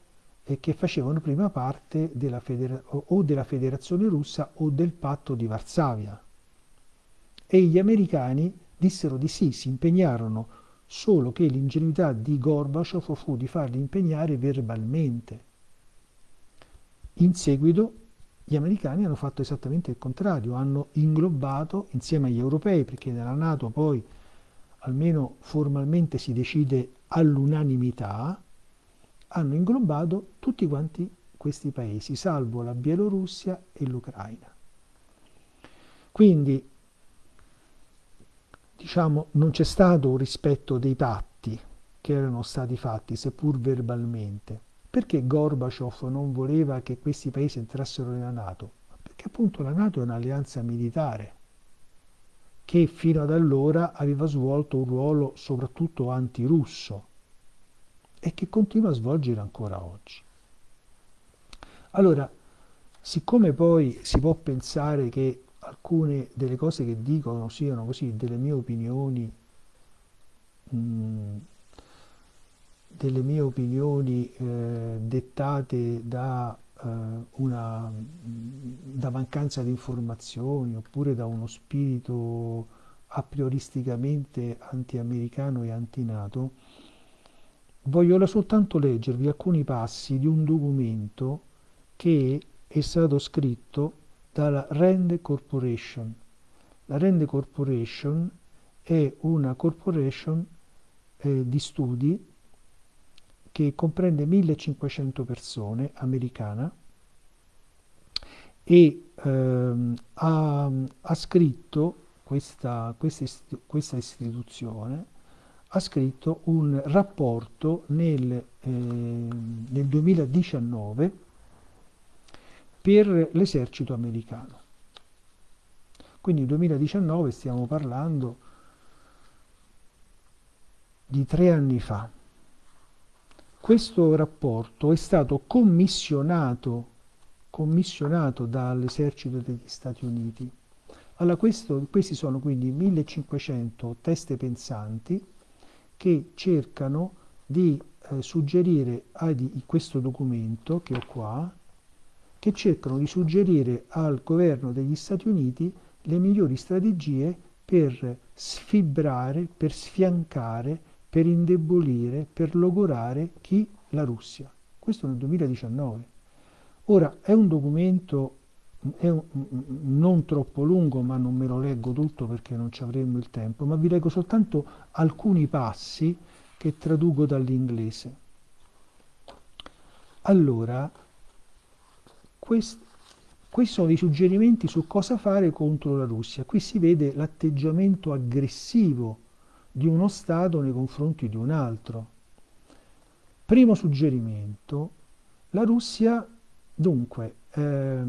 e che facevano prima parte della o della Federazione russa o del patto di Varsavia. E gli americani dissero di sì, si impegnarono, solo che l'ingenuità di Gorbaciov fu di farli impegnare verbalmente. In seguito gli americani hanno fatto esattamente il contrario, hanno inglobato insieme agli europei, perché nella Nato poi almeno formalmente si decide all'unanimità, hanno inglobato tutti quanti questi paesi, salvo la Bielorussia e l'Ucraina. Quindi diciamo, non c'è stato un rispetto dei patti che erano stati fatti, seppur verbalmente. Perché Gorbaciov non voleva che questi paesi entrassero nella Nato? Perché appunto la Nato è un'alleanza militare che fino ad allora aveva svolto un ruolo soprattutto antirusso e che continua a svolgere ancora oggi. Allora, siccome poi si può pensare che alcune delle cose che dicono siano così delle mie opinioni mm, delle mie opinioni eh, dettate da, eh, una, da mancanza di informazioni oppure da uno spirito a prioristicamente anti-americano e anti-nato, voglio soltanto leggervi alcuni passi di un documento che è stato scritto dalla Rand Corporation. La Rand Corporation è una corporation eh, di studi che comprende 1500 persone, americana, e ehm, ha, ha, scritto questa, questa, questa, istituzione ha scritto un rapporto nel, eh, nel 2019 per l'esercito americano. Quindi nel 2019 stiamo parlando di tre anni fa. Questo rapporto è stato commissionato commissionato dall'esercito degli Stati Uniti. Allora, questo, questi sono quindi 1500 teste pensanti che cercano di eh, suggerire a di, questo documento che ho qua, che cercano di suggerire al governo degli Stati Uniti le migliori strategie per sfibrare, per sfiancare, per indebolire, per logorare chi? La Russia. Questo nel 2019. Ora è un documento è un, non troppo lungo, ma non me lo leggo tutto perché non ci avremmo il tempo, ma vi leggo soltanto alcuni passi che traduco dall'inglese. Allora, quest, questi sono dei suggerimenti su cosa fare contro la Russia. Qui si vede l'atteggiamento aggressivo di uno Stato nei confronti di un altro. Primo suggerimento, la Russia dunque eh,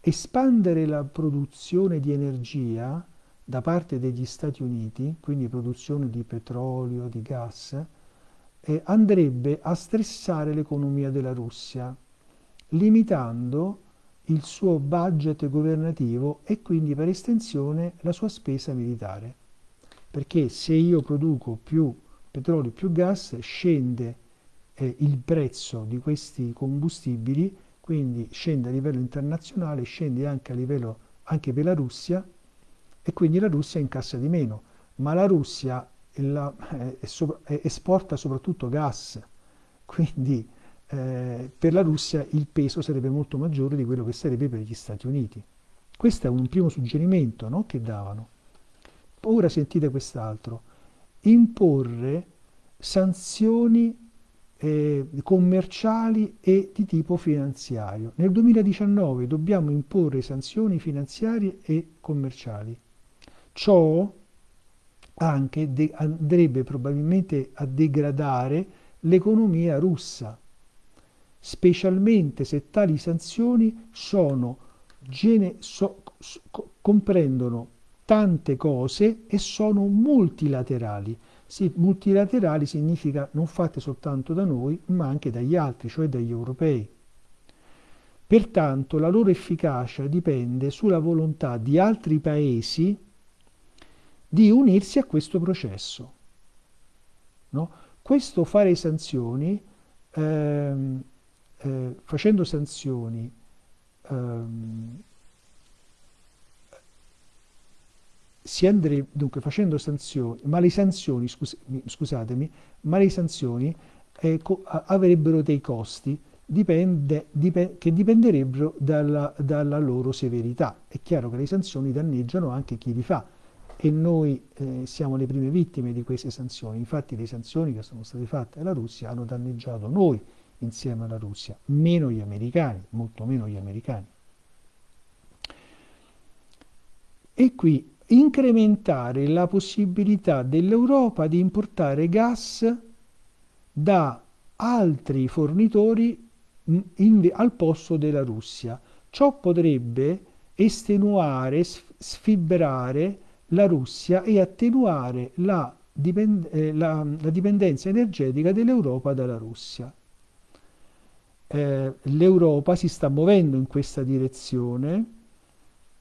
espandere la produzione di energia da parte degli Stati Uniti, quindi produzione di petrolio, di gas, eh, andrebbe a stressare l'economia della Russia, limitando il suo budget governativo e quindi per estensione la sua spesa militare. Perché se io produco più petrolio, più gas, scende eh, il prezzo di questi combustibili, quindi scende a livello internazionale, scende anche a livello anche per la Russia e quindi la Russia incassa di meno, ma la Russia la, eh, esporta soprattutto gas, quindi eh, per la Russia il peso sarebbe molto maggiore di quello che sarebbe per gli Stati Uniti. Questo è un primo suggerimento no, che davano. Ora sentite quest'altro, imporre sanzioni eh, commerciali e di tipo finanziario. Nel 2019 dobbiamo imporre sanzioni finanziarie e commerciali. Ciò anche andrebbe probabilmente a degradare l'economia russa, specialmente se tali sanzioni sono, gene- so- so- comprendono tante cose e sono multilaterali sì, multilaterali significa non fatte soltanto da noi, ma anche dagli altri, cioè dagli europei. Pertanto la loro efficacia dipende sulla volontà di altri paesi di unirsi a questo processo. No? Questo fare sanzioni, ehm, eh, facendo sanzioni, ehm, si andrebbe, dunque facendo sanzioni, ma le sanzioni, scus, scusatemi, ma le sanzioni eh, avrebbero dei costi dipende, dipende, che dipenderebbero dalla, dalla, loro severità. È chiaro che le sanzioni danneggiano anche chi li fa e noi eh, siamo le prime vittime di queste sanzioni. Infatti le sanzioni che sono state fatte alla Russia hanno danneggiato noi insieme alla Russia, meno gli americani, molto meno gli americani. E qui incrementare la possibilità dell'Europa di importare gas da altri fornitori in, al posto della Russia. Ciò potrebbe estenuare, sfibrare la Russia e attenuare la, dipend eh, la, la dipendenza energetica dell'Europa dalla Russia. Eh, L'Europa si sta muovendo in questa direzione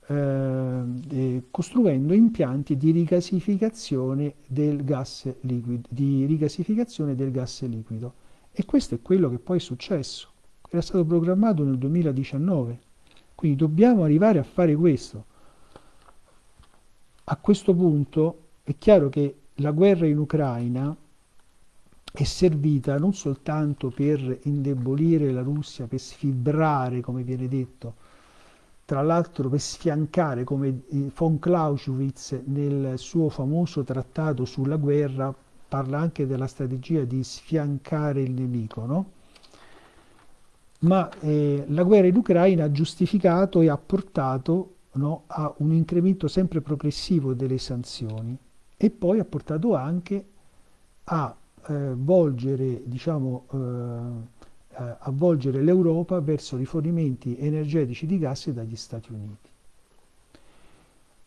eh, costruendo impianti di rigasificazione del gas liquido, di rigasificazione del gas liquido. E questo è quello che poi è successo. Era stato programmato nel 2019. Quindi dobbiamo arrivare a fare questo. A questo punto è chiaro che la guerra in Ucraina è servita non soltanto per indebolire la Russia, per sfibrare, come viene detto, tra l'altro per sfiancare come von Clausewitz nel suo famoso trattato sulla guerra parla anche della strategia di sfiancare il nemico, no? ma eh, la guerra in Ucraina ha giustificato e ha portato no, a un incremento sempre progressivo delle sanzioni e poi ha portato anche a eh, volgere diciamo, eh, avvolgere l'Europa verso rifornimenti energetici di gas dagli Stati Uniti.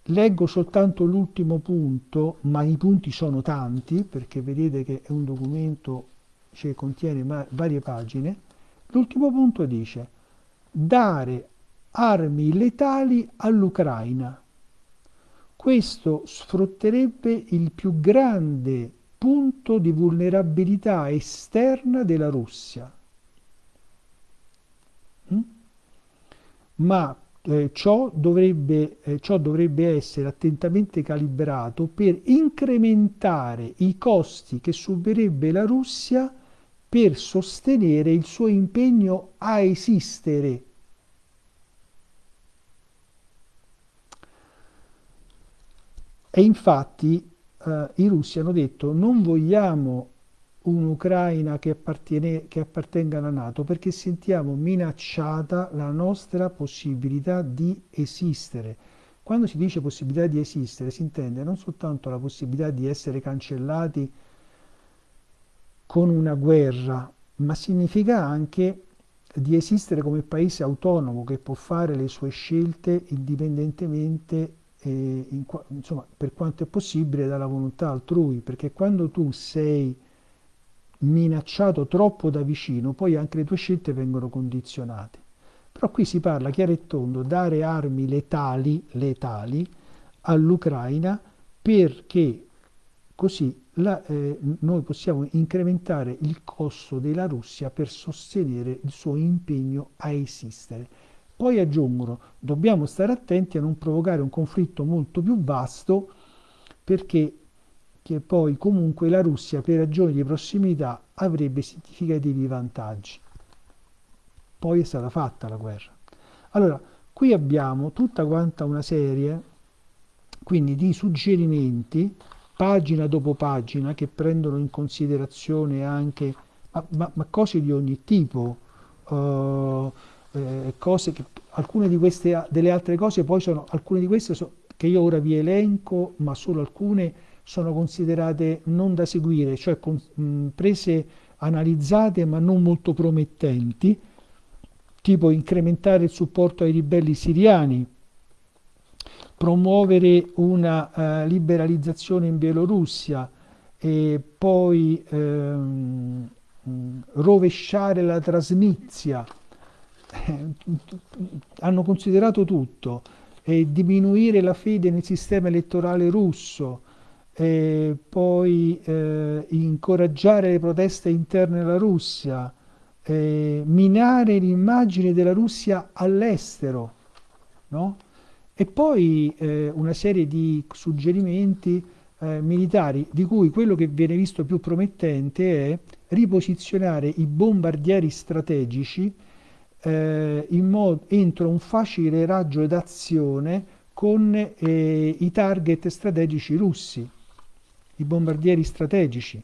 Leggo soltanto l'ultimo punto, ma i punti sono tanti perché vedete che è un documento che contiene varie pagine. L'ultimo punto dice dare armi letali all'Ucraina. Questo sfrutterebbe il più grande punto di vulnerabilità esterna della Russia. Mm? Ma eh, ciò, dovrebbe, eh, ciò dovrebbe essere attentamente calibrato per incrementare i costi che subirebbe la Russia per sostenere il suo impegno a esistere. E infatti eh, i russi hanno detto non vogliamo un'Ucraina che, che appartenga alla Nato perché sentiamo minacciata la nostra possibilità di esistere. Quando si dice possibilità di esistere si intende non soltanto la possibilità di essere cancellati con una guerra, ma significa anche di esistere come paese autonomo che può fare le sue scelte indipendentemente eh, in, insomma, per quanto è possibile dalla volontà altrui, perché quando tu sei minacciato troppo da vicino, poi anche le tue scelte vengono condizionate. Però qui si parla chiaro e tondo, dare armi letali, letali all'Ucraina perché così la, eh, noi possiamo incrementare il costo della Russia per sostenere il suo impegno a esistere. Poi aggiungono, dobbiamo stare attenti a non provocare un conflitto molto più vasto perché che poi comunque la Russia per ragioni di prossimità avrebbe significativi vantaggi. Poi è stata fatta la guerra. Allora, qui abbiamo tutta quanta una serie quindi di suggerimenti, pagina dopo pagina, che prendono in considerazione anche ma, ma, ma cose di ogni tipo. Uh, eh, cose che alcune di queste delle altre cose poi sono alcune di queste so, che io ora vi elenco ma solo alcune sono considerate non da seguire cioè con, mh, prese analizzate ma non molto promettenti tipo incrementare il supporto ai ribelli siriani promuovere una uh, liberalizzazione in Bielorussia e poi ehm, rovesciare la trasnizia eh, hanno considerato tutto, eh, diminuire la fede nel sistema elettorale russo, eh, poi eh, incoraggiare le proteste interne alla Russia, eh, minare l'immagine della Russia all'estero, no? e poi eh, una serie di suggerimenti militari, di cui quello che viene visto più promettente è riposizionare i bombardieri strategici eh, modo, entro un facile raggio d'azione con eh, i target strategici russi, i bombardieri strategici.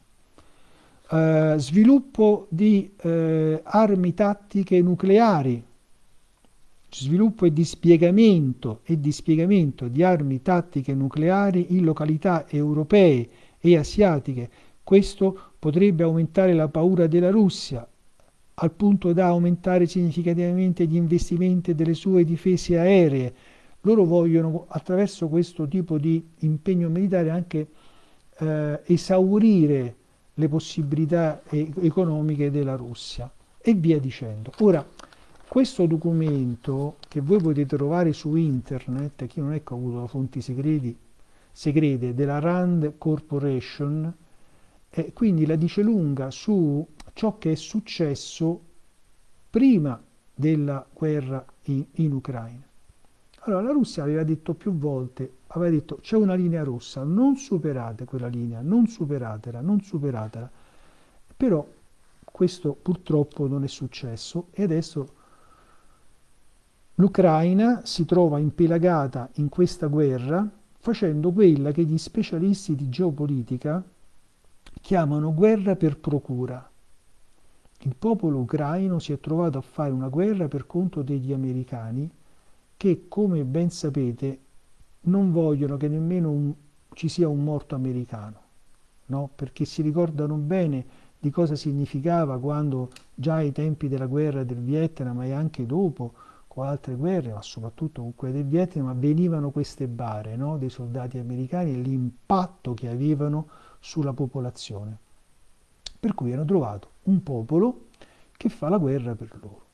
Eh, sviluppo di eh, armi tattiche nucleari, sviluppo e dispiegamento, e dispiegamento di armi tattiche nucleari in località europee e asiatiche. Questo potrebbe aumentare la paura della Russia, al punto da aumentare significativamente gli investimenti delle sue difese aeree. Loro vogliono attraverso questo tipo di impegno militare anche eh, esaurire le possibilità e- economiche della Russia e via dicendo. Ora, questo documento che voi potete trovare su internet, chi non è che ha avuto fonti segreti, segrete della Rand Corporation, eh, quindi la dice lunga su ciò che è successo prima della guerra in, in Ucraina. Allora la Russia aveva detto più volte, aveva detto c'è una linea rossa, non superate quella linea, non superatela, non superatela. Però questo purtroppo non è successo e adesso l'Ucraina si trova impelagata in questa guerra facendo quella che gli specialisti di geopolitica chiamano guerra per procura. Il popolo ucraino si è trovato a fare una guerra per conto degli americani che, come ben sapete, non vogliono che nemmeno un, ci sia un morto americano, no? perché si ricordano bene di cosa significava quando già ai tempi della guerra del Vietnam e anche dopo, con altre guerre, ma soprattutto con quelle del Vietnam, avvenivano queste bare no? dei soldati americani e l'impatto che avevano sulla popolazione. Per cui hanno trovato un popolo che fa la guerra per loro.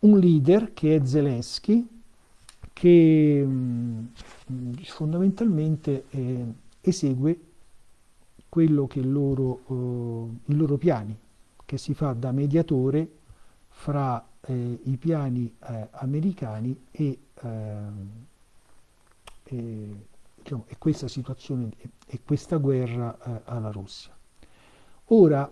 un leader che è Zelensky, che mh, fondamentalmente eh, esegue quello che loro, eh, i loro piani, che si fa da mediatore fra eh, i piani eh, americani e, ehm, e, diciamo, e, questa situazione e questa guerra eh, alla Russia. Ora,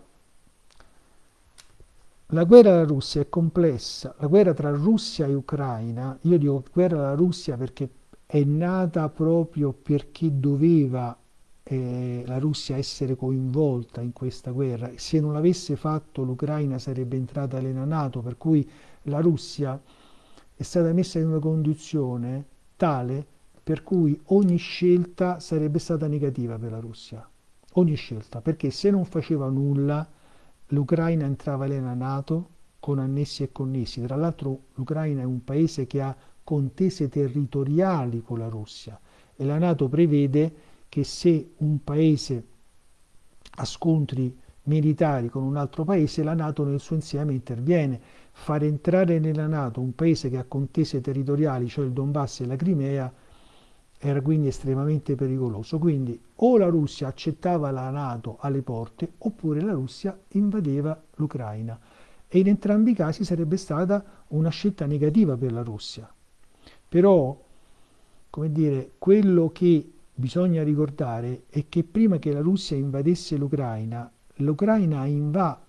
la guerra alla Russia è complessa, la guerra tra Russia e Ucraina, io dico guerra alla Russia perché è nata proprio perché doveva eh, la Russia essere coinvolta in questa guerra. Se non l'avesse fatto l'Ucraina sarebbe entrata nella Nato, per cui la Russia è stata messa in una condizione tale per cui ogni scelta sarebbe stata negativa per la Russia. Ogni scelta, perché se non faceva nulla l'Ucraina entrava nella Nato con annessi e connessi. Tra l'altro l'Ucraina è un paese che ha contese territoriali con la Russia e la Nato prevede che se un paese ha scontri militari con un altro paese, la Nato nel suo insieme interviene. Far entrare nella Nato un paese che ha contese territoriali, cioè il Donbass e la Crimea, era quindi estremamente pericoloso. Quindi o la Russia accettava la Nato alle porte oppure la Russia invadeva l'Ucraina. E in entrambi i casi sarebbe stata una scelta negativa per la Russia. Però, come dire, quello che bisogna ricordare è che prima che la Russia invadesse l'Ucraina, l'Ucraina, inva-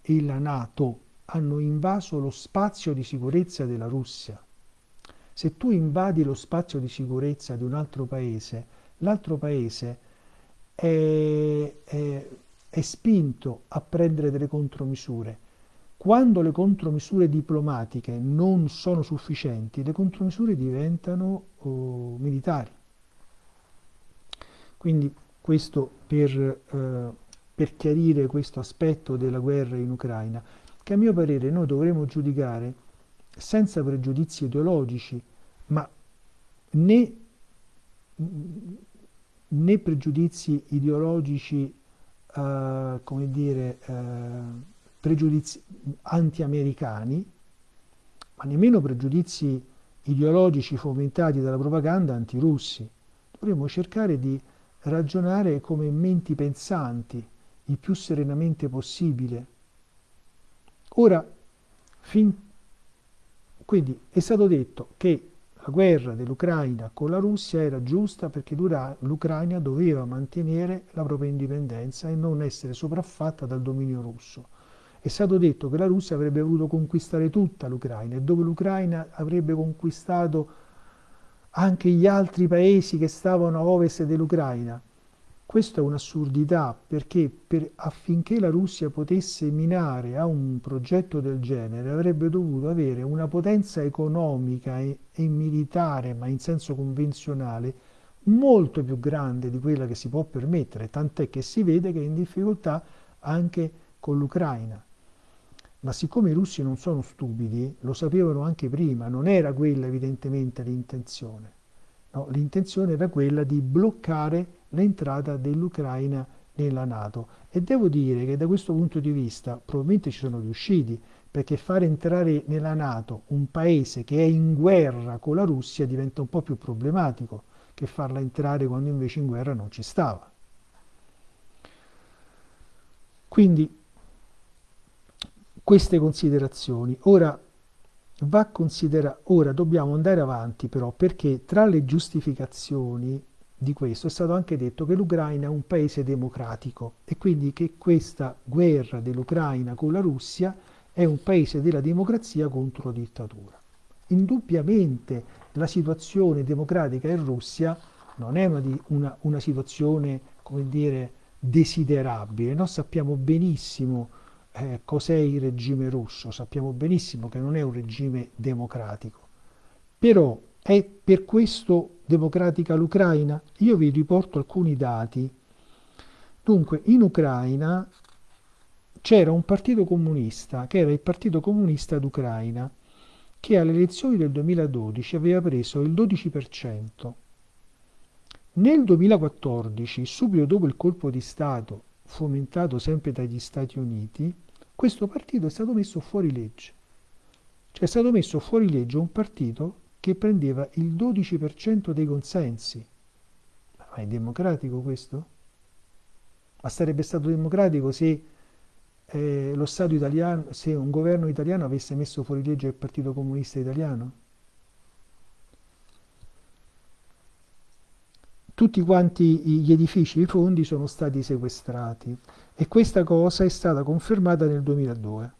e la Nato hanno invaso lo spazio di sicurezza della Russia. Se tu invadi lo spazio di sicurezza di un altro paese, l'altro paese è, è, è spinto a prendere delle contromisure. Quando le contromisure diplomatiche non sono sufficienti, le contromisure diventano oh, militari. Quindi questo per, eh, per chiarire questo aspetto della guerra in Ucraina, che a mio parere noi dovremo giudicare senza pregiudizi ideologici, ma né, né pregiudizi ideologici, eh, come dire, eh, pregiudizi anti-americani, ma nemmeno pregiudizi ideologici fomentati dalla propaganda anti-russi. Dovremmo cercare di ragionare come menti pensanti il più serenamente possibile. Ora, fin, quindi è stato detto che la guerra dell'Ucraina con la Russia era giusta perché l'Ucraina doveva mantenere la propria indipendenza e non essere sopraffatta dal dominio russo. È stato detto che la Russia avrebbe voluto conquistare tutta l'Ucraina e dove l'Ucraina avrebbe conquistato anche gli altri paesi che stavano a ovest dell'Ucraina. Questa è un'assurdità perché per, affinché la Russia potesse minare a un progetto del genere avrebbe dovuto avere una potenza economica e, e militare, ma in senso convenzionale, molto più grande di quella che si può permettere, tant'è che si vede che è in difficoltà anche con l'Ucraina. Ma siccome i russi non sono stupidi, lo sapevano anche prima, non era quella evidentemente l'intenzione. No, l'intenzione era quella di bloccare l'entrata dell'Ucraina nella Nato. E devo dire che da questo punto di vista probabilmente ci sono riusciti, perché fare entrare nella Nato un paese che è in guerra con la Russia diventa un po' più problematico che farla entrare quando invece in guerra non ci stava. Quindi queste considerazioni. Ora, va considera- ora dobbiamo andare avanti però perché tra le giustificazioni di questo è stato anche detto che l'Ucraina è un paese democratico e quindi che questa guerra dell'Ucraina con la Russia è un paese della democrazia contro la dittatura. Indubbiamente la situazione democratica in Russia non è una, una, una situazione, come dire, desiderabile. Noi sappiamo benissimo eh, cos'è il regime russo, sappiamo benissimo che non è un regime democratico, però è per questo democratica l'Ucraina? Io vi riporto alcuni dati. Dunque, in Ucraina c'era un partito comunista, che era il Partito Comunista d'Ucraina, che alle elezioni del 2012 aveva preso il 12%. Nel 2014, subito dopo il colpo di Stato fomentato sempre dagli Stati Uniti, questo partito è stato messo fuori legge. Cioè è stato messo fuori legge un partito che prendeva il 12% dei consensi. Ma è democratico questo? Ma sarebbe stato democratico se eh, lo Stato italiano, se un governo italiano avesse messo fuori legge il Partito Comunista Italiano? Tutti quanti gli edifici, i fondi sono stati sequestrati e questa cosa è stata confermata nel 2002.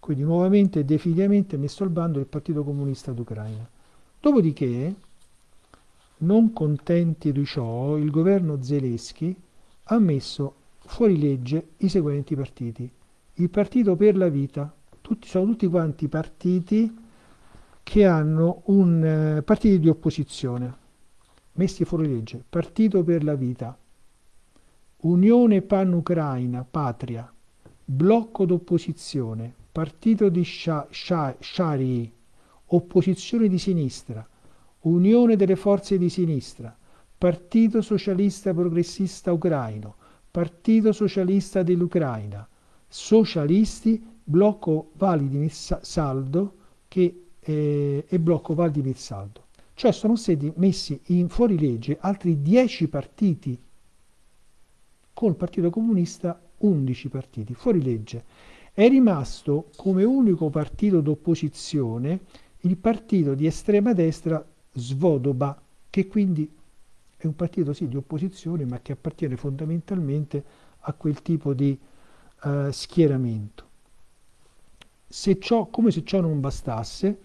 Quindi nuovamente e definitivamente messo al bando il Partito Comunista d'Ucraina. Dopodiché, non contenti di ciò, il governo Zelensky ha messo fuori legge i seguenti partiti il Partito per la Vita, tutti, sono tutti quanti partiti che hanno un eh, partito di opposizione, messi fuori legge, Partito per la Vita, Unione Pan-Ucraina, Patria, Blocco d'opposizione, Partito di Shari, Opposizione di sinistra, Unione delle forze di sinistra, Partito Socialista Progressista Ucraino, Partito Socialista dell'Ucraina, socialisti, blocco Validi Saldo che, eh, e blocco Valdimir Saldo. Cioè sono stati messi in fuorilegge altri 10 partiti, col Partito Comunista 11 partiti, fuori legge. È rimasto come unico partito d'opposizione il partito di estrema destra Svodoba, che quindi è un partito sì di opposizione, ma che appartiene fondamentalmente a quel tipo di eh, schieramento. Se ciò, come se ciò non bastasse,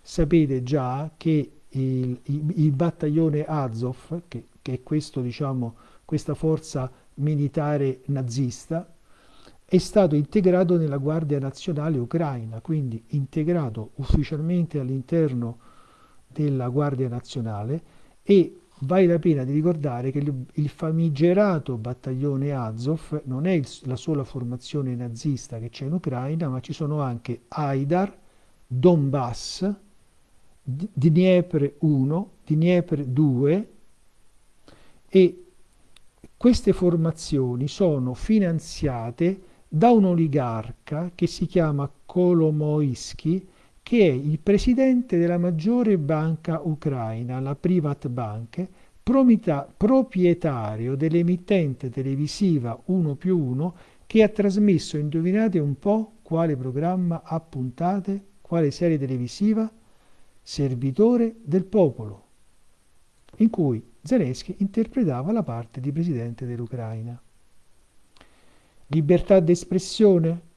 sapete già che il, il, il battaglione Azov, che, che è questo, diciamo, questa forza militare nazista, è stato integrato nella Guardia Nazionale Ucraina, quindi integrato ufficialmente all'interno della Guardia Nazionale e Vale la pena di ricordare che il famigerato battaglione Azov non è la sola formazione nazista che c'è in Ucraina, ma ci sono anche Aidar, Donbass, Dniepr 1, Dniepr 2 e queste formazioni sono finanziate da un oligarca che si chiama Kolomoisky che è il presidente della maggiore banca ucraina, la Privat Bank, proprietario dell'emittente televisiva 1 più 1 che ha trasmesso, indovinate un po' quale programma a puntate, quale serie televisiva? Servitore del popolo, in cui Zelensky interpretava la parte di presidente dell'Ucraina. Libertà d'espressione?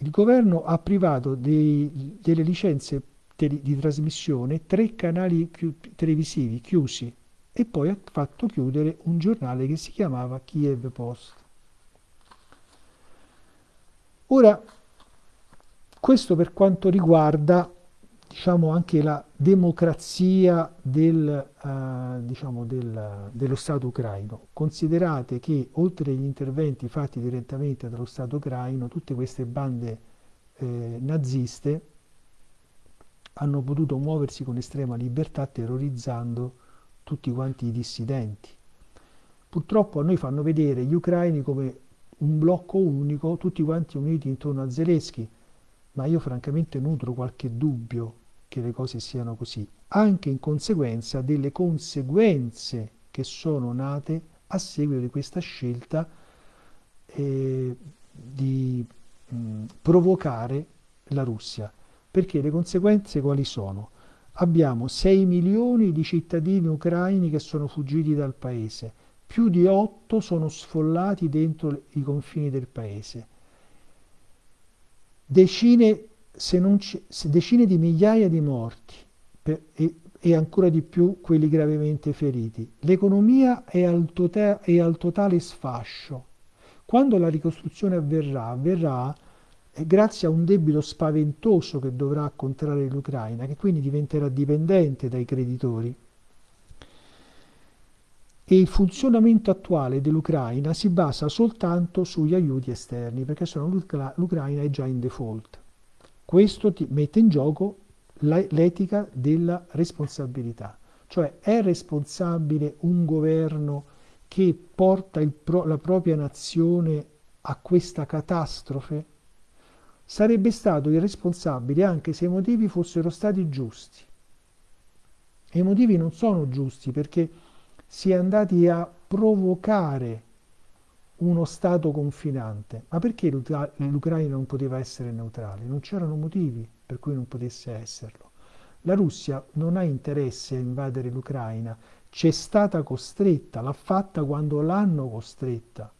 il governo ha privato dei, delle licenze di trasmissione tre canali televisivi chiusi e poi ha fatto chiudere un giornale che si chiamava Kiev Post. Ora, questo per quanto riguarda diciamo, anche la democrazia del, uh, diciamo, del, dello Stato ucraino. Considerate che oltre agli interventi fatti direttamente dallo Stato ucraino, tutte queste bande eh, naziste hanno potuto muoversi con estrema libertà terrorizzando tutti quanti i dissidenti. Purtroppo a noi fanno vedere gli ucraini come un blocco unico, tutti quanti uniti intorno a Zelensky, ma io francamente nutro qualche dubbio che le cose siano così, anche in conseguenza delle conseguenze che sono nate a seguito di questa scelta eh, di mh, provocare la Russia. Perché le conseguenze quali sono? Abbiamo 6 milioni di cittadini ucraini che sono fuggiti dal paese, più di 8 sono sfollati dentro i confini del paese decine, se non c- se decine di migliaia di morti per, e, e, ancora di più quelli gravemente feriti. L'economia è tota-, è al totale sfascio. Quando la ricostruzione avverrà, avverrà eh, grazie a un debito spaventoso che dovrà contrarre l'Ucraina, che quindi diventerà dipendente dai creditori e il funzionamento attuale dell'Ucraina si basa soltanto sugli aiuti esterni, perché l'Ucraina è già in default. Questo mette in gioco l'etica della responsabilità, cioè è responsabile un governo che porta pro, la propria nazione a questa catastrofe? sarebbe stato irresponsabile anche se i motivi fossero stati giusti. E i motivi non sono giusti perché si è andati a provocare uno Stato confinante. Ma perché l'Ucraina non poteva essere neutrale? Non c'erano motivi per cui non potesse esserlo. La Russia non ha interesse a invadere l'Ucraina, c'è stata costretta, l'ha fatta quando l'hanno costretta.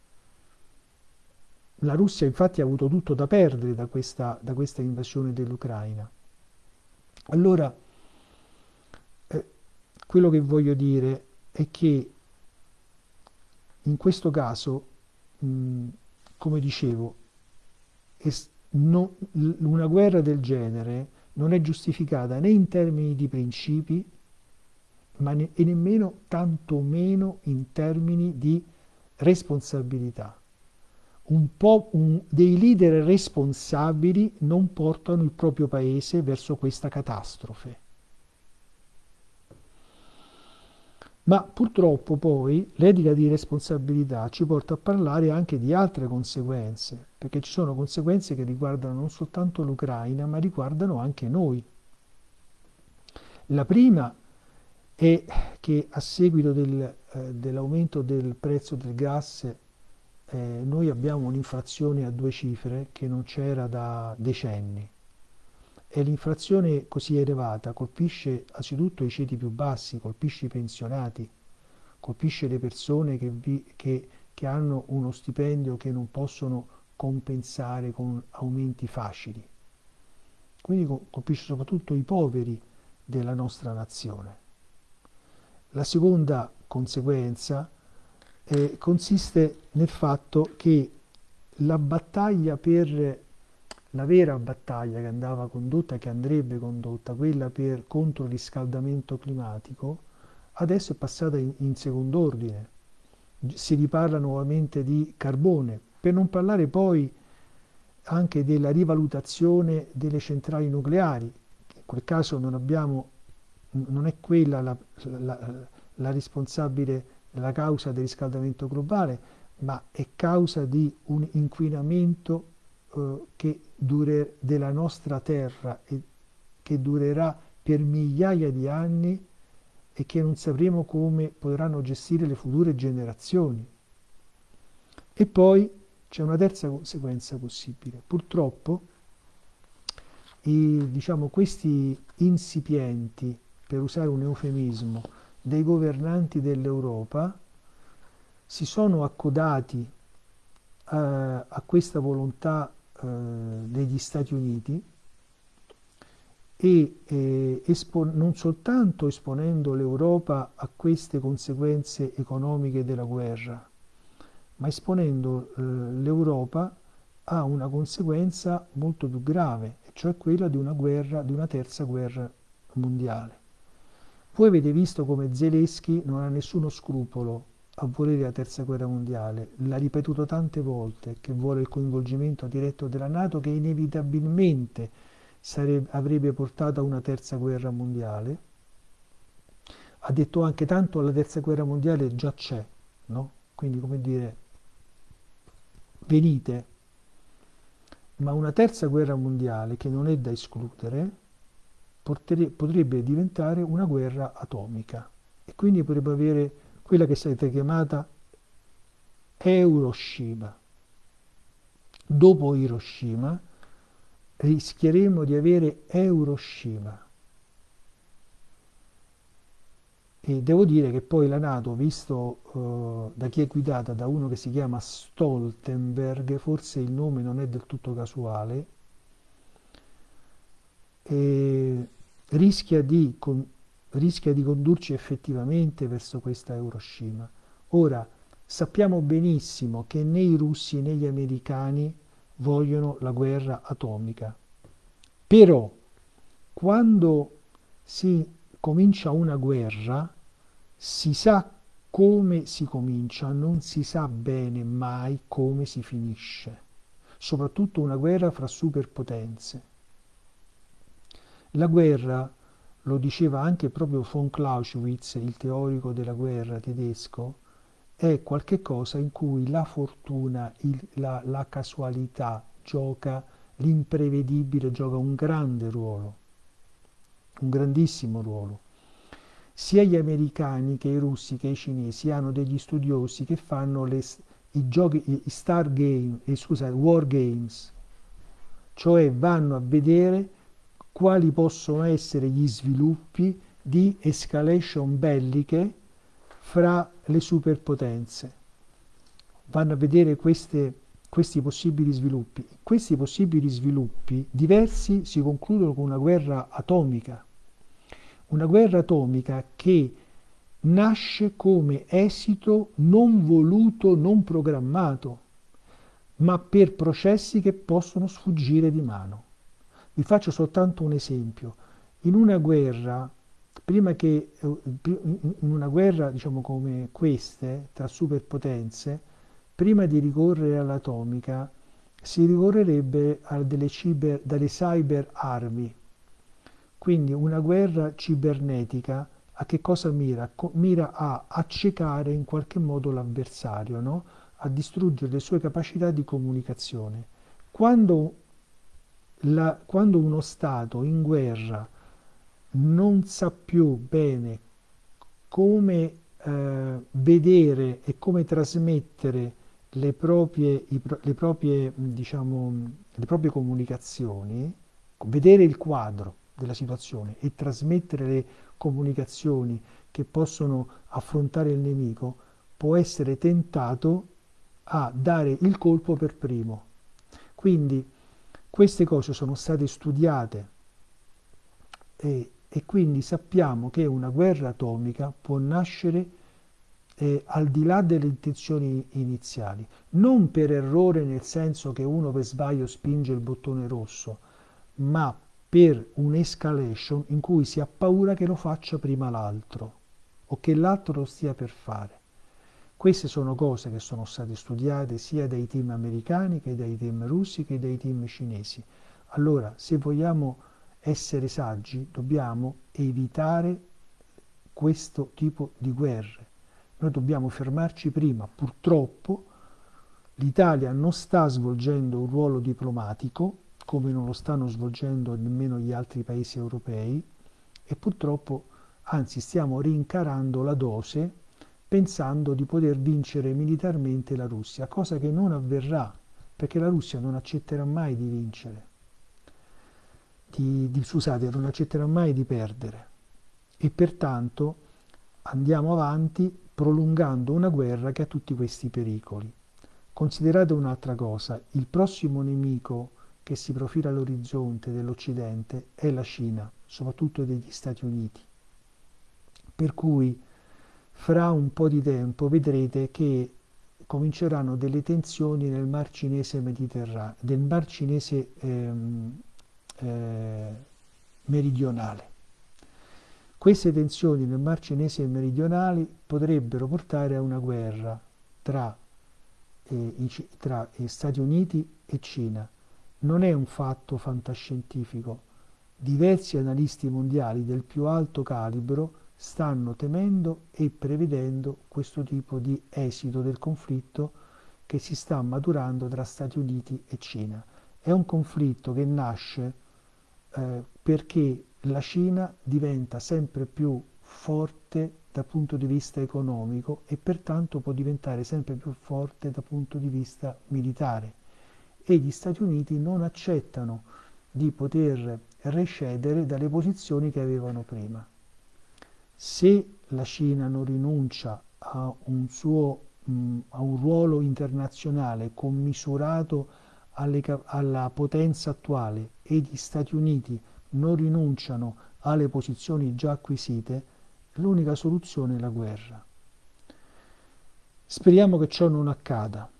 La Russia infatti ha avuto tutto da perdere da questa, da questa invasione dell'Ucraina. Allora, eh, quello che voglio dire è che in questo caso, mh, come dicevo, una guerra del genere non è giustificata né in termini di principi, ma ne, e nemmeno tantomeno in termini di responsabilità. Un po' un, dei leader responsabili non portano il proprio paese verso questa catastrofe. Ma purtroppo poi l'etica di responsabilità ci porta a parlare anche di altre conseguenze, perché ci sono conseguenze che riguardano non soltanto l'Ucraina, ma riguardano anche noi. La prima è che a seguito del, eh, dell'aumento del prezzo del gas eh, noi abbiamo un'inflazione a due cifre che non c'era da decenni e l'inflazione così elevata colpisce anzitutto i ceti più bassi, colpisce i pensionati, colpisce le persone che, vi, che, che hanno uno stipendio che non possono compensare con aumenti facili. Quindi colpisce soprattutto i poveri della nostra nazione. La seconda conseguenza eh, consiste nel fatto che la battaglia per la vera battaglia che andava condotta, che andrebbe condotta, quella per, contro il riscaldamento climatico, adesso è passata in, in secondo ordine. Si riparla nuovamente di carbone, per non parlare poi anche della rivalutazione delle centrali nucleari. In quel caso non, abbiamo, non è quella la, la, la responsabile, la causa del riscaldamento globale, ma è causa di un inquinamento eh, che dure, della nostra terra e che durerà per migliaia di anni e che non sapremo come potranno gestire le future generazioni. E poi c'è una terza conseguenza possibile. Purtroppo i, diciamo, questi insipienti, per usare un eufemismo, dei governanti dell'Europa si sono accodati eh, a questa volontà eh, Stati Uniti e eh, non soltanto esponendo l'Europa a queste conseguenze economiche della guerra, ma esponendo eh, l'Europa a una conseguenza molto più grave, cioè quella di una guerra, di una terza guerra mondiale. Voi avete visto come Zelensky non ha nessuno scrupolo a volere la terza guerra mondiale, l'ha ripetuto tante volte che vuole il coinvolgimento diretto della Nato che inevitabilmente sarebbe, avrebbe portato a una terza guerra mondiale. Ha detto anche tanto la terza guerra mondiale già c'è, no? Quindi come dire, venite, ma una terza guerra mondiale che non è da escludere potrebbe diventare una guerra atomica e quindi potrebbe avere quella che è chiamata Hiroshima. Dopo Hiroshima rischieremo di avere Hiroshima. E devo dire che poi la Nato, visto uh, da chi è guidata da uno che si chiama Stoltenberg, forse il nome non è del tutto casuale, rischia di con, rischia di condurci effettivamente verso questa Hiroshima. Ora, sappiamo benissimo che né i russi né gli americani vogliono la guerra atomica. Però, quando si comincia una guerra, si sa come si comincia, non si sa bene mai come si finisce, soprattutto una guerra fra superpotenze. La guerra lo diceva anche proprio von Clausewitz, il teorico della guerra tedesco, è qualcosa in cui la fortuna, il, la, la, casualità gioca l'imprevedibile gioca un grande ruolo, un grandissimo ruolo. Sia gli americani che i russi che i cinesi hanno degli studiosi che fanno le, i giochi, i star game, eh, scusate, war games, cioè vanno a vedere quali possono essere gli sviluppi di escalation belliche fra le superpotenze. Vanno a vedere queste, questi possibili sviluppi. Questi possibili sviluppi diversi si concludono con una guerra atomica. Una guerra atomica che nasce come esito non voluto, non programmato, ma per processi che possono sfuggire di mano. Vi faccio soltanto un esempio. In una guerra, prima che eh, in una guerra diciamo come queste tra superpotenze, prima di ricorrere all'atomica si ricorrerebbe a delle, ciber, dalle cyber armi. Quindi una guerra cibernetica a che cosa mira? Mira a accecare in qualche modo l'avversario, no? a distruggere le sue capacità di comunicazione. Quando, la, quando uno Stato in guerra non sa più bene come eh, vedere e come trasmettere le proprie, i, le, proprie, diciamo, le proprie comunicazioni, vedere il quadro della situazione e trasmettere le comunicazioni che possono affrontare il nemico, può essere tentato a dare il colpo per primo. Quindi queste cose sono state studiate e, e quindi sappiamo che una guerra atomica può nascere eh, al di là delle intenzioni iniziali, non per errore nel senso che uno per sbaglio spinge il bottone rosso, ma per un'escalation in cui si ha paura che lo faccia prima l'altro o che l'altro lo stia per fare. Queste sono cose che sono state studiate sia dai team americani che dai team russi che dai team cinesi. Allora, se vogliamo essere saggi, dobbiamo evitare questo tipo di guerre. Noi dobbiamo fermarci prima. Purtroppo l'Italia non sta svolgendo un ruolo diplomatico come non lo stanno svolgendo nemmeno gli altri paesi europei e purtroppo anzi stiamo rincarando la dose pensando di poter vincere militarmente la Russia, cosa che non avverrà perché la Russia non accetterà mai di vincere, di, di, scusate, non accetterà mai di perdere e pertanto andiamo avanti prolungando una guerra che ha tutti questi pericoli. Considerate un'altra cosa, il prossimo nemico che si profila all'orizzonte dell'Occidente è la Cina, soprattutto degli Stati Uniti. Per cui fra un po' di tempo vedrete che cominceranno delle tensioni nel Mar Cinese Mediterraneo, nel Mar Cinese ehm, eh, meridionale. Queste tensioni nel Mar Cinese meridionale potrebbero portare a una guerra tra, eh, i, tra Stati Uniti e Cina non è un fatto fantascientifico. Diversi analisti mondiali del più alto calibro stanno temendo e prevedendo questo tipo di esito del conflitto che si sta maturando tra Stati Uniti e Cina. È un conflitto che nasce eh, perché la Cina diventa sempre più forte dal punto di vista economico e pertanto può diventare sempre più forte dal punto di vista militare e gli Stati Uniti non accettano di poter recedere dalle posizioni che avevano prima. Se la Cina non rinuncia a un, suo, mh, a un ruolo internazionale commisurato alle, alla potenza attuale e gli Stati Uniti non rinunciano alle posizioni già acquisite, l'unica soluzione è la guerra. Speriamo che ciò non accada.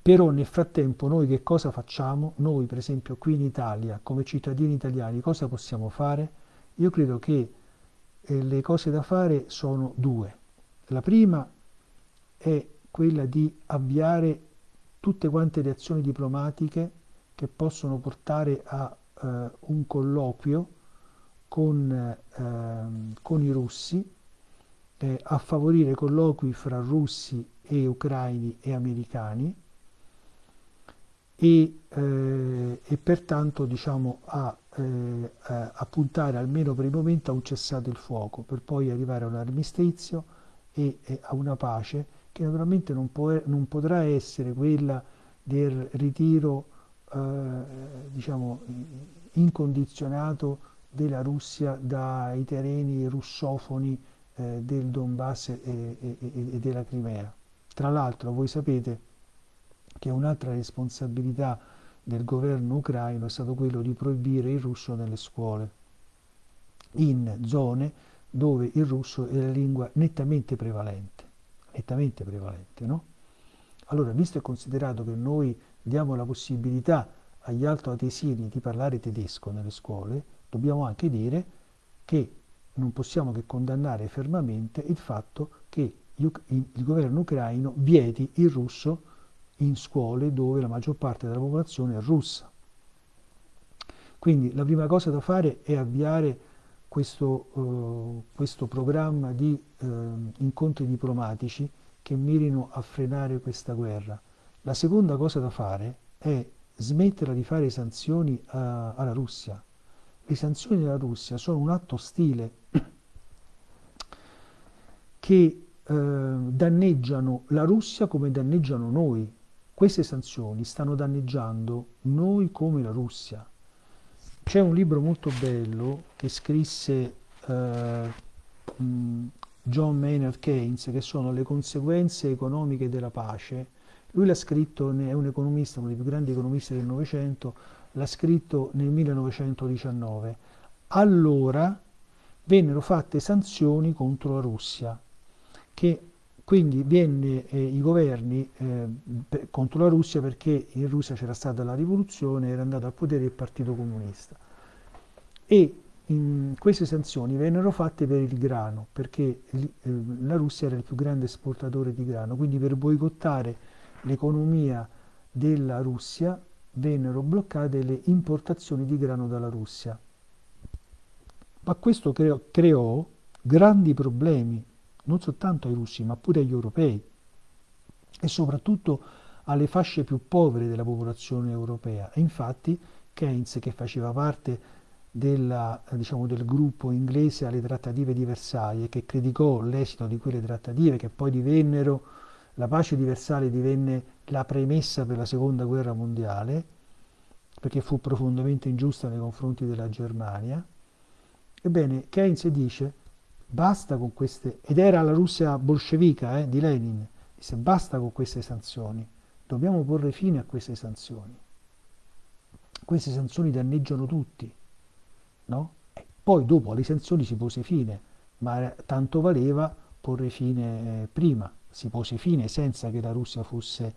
Però nel frattempo noi che cosa facciamo? Noi per esempio qui in Italia, come cittadini italiani, cosa possiamo fare? Io credo che eh, le cose da fare sono due. La prima è quella di avviare tutte quante le azioni diplomatiche che possono portare a eh, un colloquio con, eh, con i russi, eh, a favorire colloqui fra russi e ucraini e americani, e, eh, e pertanto diciamo, a, eh, a, puntare almeno per il momento a un cessato il fuoco per poi arrivare a un armistizio e, e a una pace che naturalmente non, può, non, potrà essere quella del ritiro eh, diciamo, incondizionato della Russia dai terreni russofoni eh, del Donbass e, e, e della Crimea. Tra l'altro voi sapete che un'altra responsabilità del governo ucraino è stato quello di proibire il russo nelle scuole, in zone dove il russo è la lingua nettamente prevalente, nettamente prevalente, no? Allora, visto e considerato che noi diamo la possibilità agli altoatesini di parlare tedesco nelle scuole, dobbiamo anche dire che non possiamo che condannare fermamente il fatto che il governo ucraino vieti il russo in scuole dove la maggior parte della popolazione è russa. Quindi la prima cosa da fare è avviare questo, uh, questo programma di uh, incontri diplomatici che mirino a frenare questa guerra. La seconda cosa da fare è smetterla di fare sanzioni uh, alla Russia. Le sanzioni della Russia sono un atto ostile che danneggiano la Russia come danneggiano noi, queste sanzioni stanno danneggiando noi come la Russia. C'è un libro molto bello che scrisse eh, John Maynard Keynes, che sono le conseguenze economiche della pace. Lui l'ha scritto, è un economista, uno dei più grandi economisti del Novecento, l'ha scritto nel 1919. Allora vennero fatte sanzioni contro la Russia, che quindi venne eh, i governi eh, contro la Russia perché in Russia c'era stata la rivoluzione, era andato al potere il Partito Comunista. E in, queste sanzioni vennero fatte per il grano, perché eh, la Russia era il più grande esportatore di grano, quindi per boicottare l'economia della Russia vennero bloccate le importazioni di grano dalla Russia. Ma questo creò, creò grandi problemi non soltanto ai russi ma pure agli europei e soprattutto alle fasce più povere della popolazione europea. E infatti Keynes, che faceva parte della, diciamo, del gruppo inglese alle trattative di Versailles, che criticò l'esito di quelle trattative, che poi divennero, la pace di Versailles divenne la premessa per la seconda guerra mondiale, perché fu profondamente ingiusta nei confronti della Germania. Ebbene, Keynes dice basta con queste, ed era la Russia bolscevica eh, di Lenin, disse basta con queste sanzioni, dobbiamo porre fine a queste sanzioni. Queste sanzioni danneggiano tutti, no? E poi dopo alle sanzioni si pose fine, ma tanto valeva porre fine eh, prima, si pose fine senza che la Russia fosse,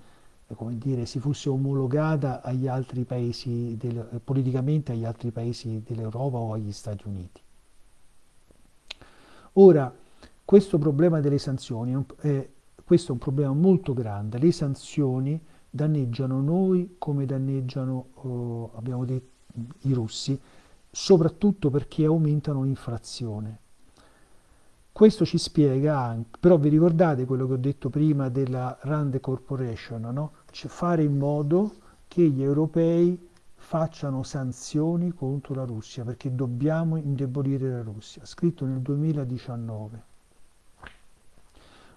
eh, come dire, si fosse omologata agli altri paesi, del, politicamente agli altri paesi dell'Europa o agli Stati Uniti. Ora, questo problema delle sanzioni, è, questo è un problema molto grande, le sanzioni danneggiano noi come danneggiano, oh, abbiamo detto, i russi, soprattutto perché aumentano l'inflazione. Questo ci spiega anche, però vi ricordate quello che ho detto prima della Rand Corporation, no? cioè fare in modo che gli europei facciano sanzioni contro la Russia perché dobbiamo indebolire la Russia, scritto nel 2019.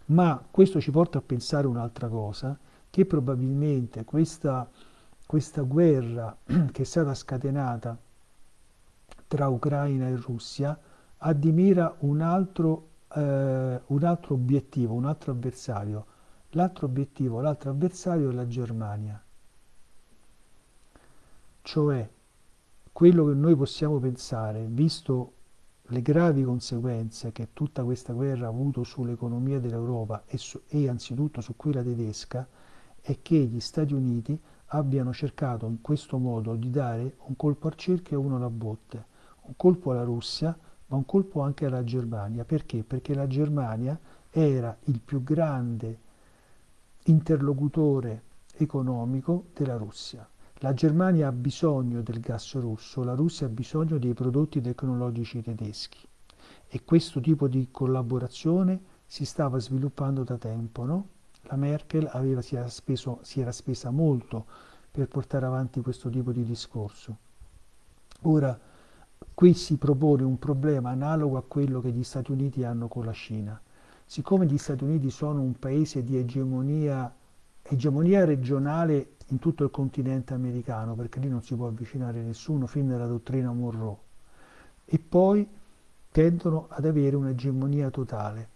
Ma questo ci porta a pensare un'altra cosa, che probabilmente questa, questa guerra che è stata scatenata tra Ucraina e Russia ha di mira un altro, eh, un altro obiettivo, un altro avversario. L'altro obiettivo, l'altro avversario è la Germania cioè quello che noi possiamo pensare, visto le gravi conseguenze che tutta questa guerra ha avuto sull'economia dell'Europa e, su, e anzitutto su quella tedesca, è che gli Stati Uniti abbiano cercato in questo modo di dare un colpo al cerchio e uno alla botte, un colpo alla Russia, ma un colpo anche alla Germania. Perché? Perché la Germania era il più grande interlocutore economico della Russia. La Germania ha bisogno del gas russo, la Russia ha bisogno dei prodotti tecnologici tedeschi e questo tipo di collaborazione si stava sviluppando da tempo. No? La Merkel aveva, si, era speso, si era spesa molto per portare avanti questo tipo di discorso. Ora, qui si propone un problema analogo a quello che gli Stati Uniti hanno con la Cina. Siccome gli Stati Uniti sono un paese di egemonia, egemonia regionale in tutto il continente americano, perché lì non si può avvicinare nessuno fin dalla dottrina Monroe, e poi tendono ad avere un'egemonia totale.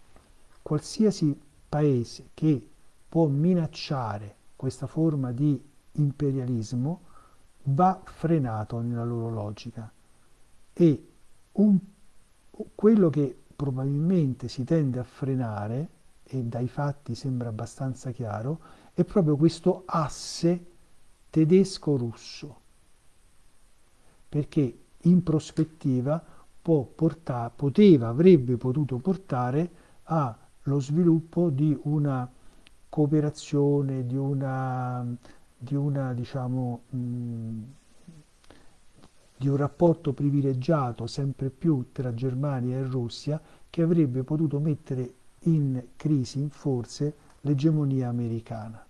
Qualsiasi paese che può minacciare questa forma di imperialismo va frenato nella loro logica e un, quello che probabilmente si tende a frenare e dai fatti sembra abbastanza chiaro è proprio questo asse tedesco-russo perché in prospettiva portare, poteva, avrebbe potuto portare allo sviluppo di una cooperazione, di una, di una diciamo, mh, di un rapporto privilegiato sempre più tra Germania e Russia che avrebbe potuto mettere in crisi, in forze, l'egemonia americana.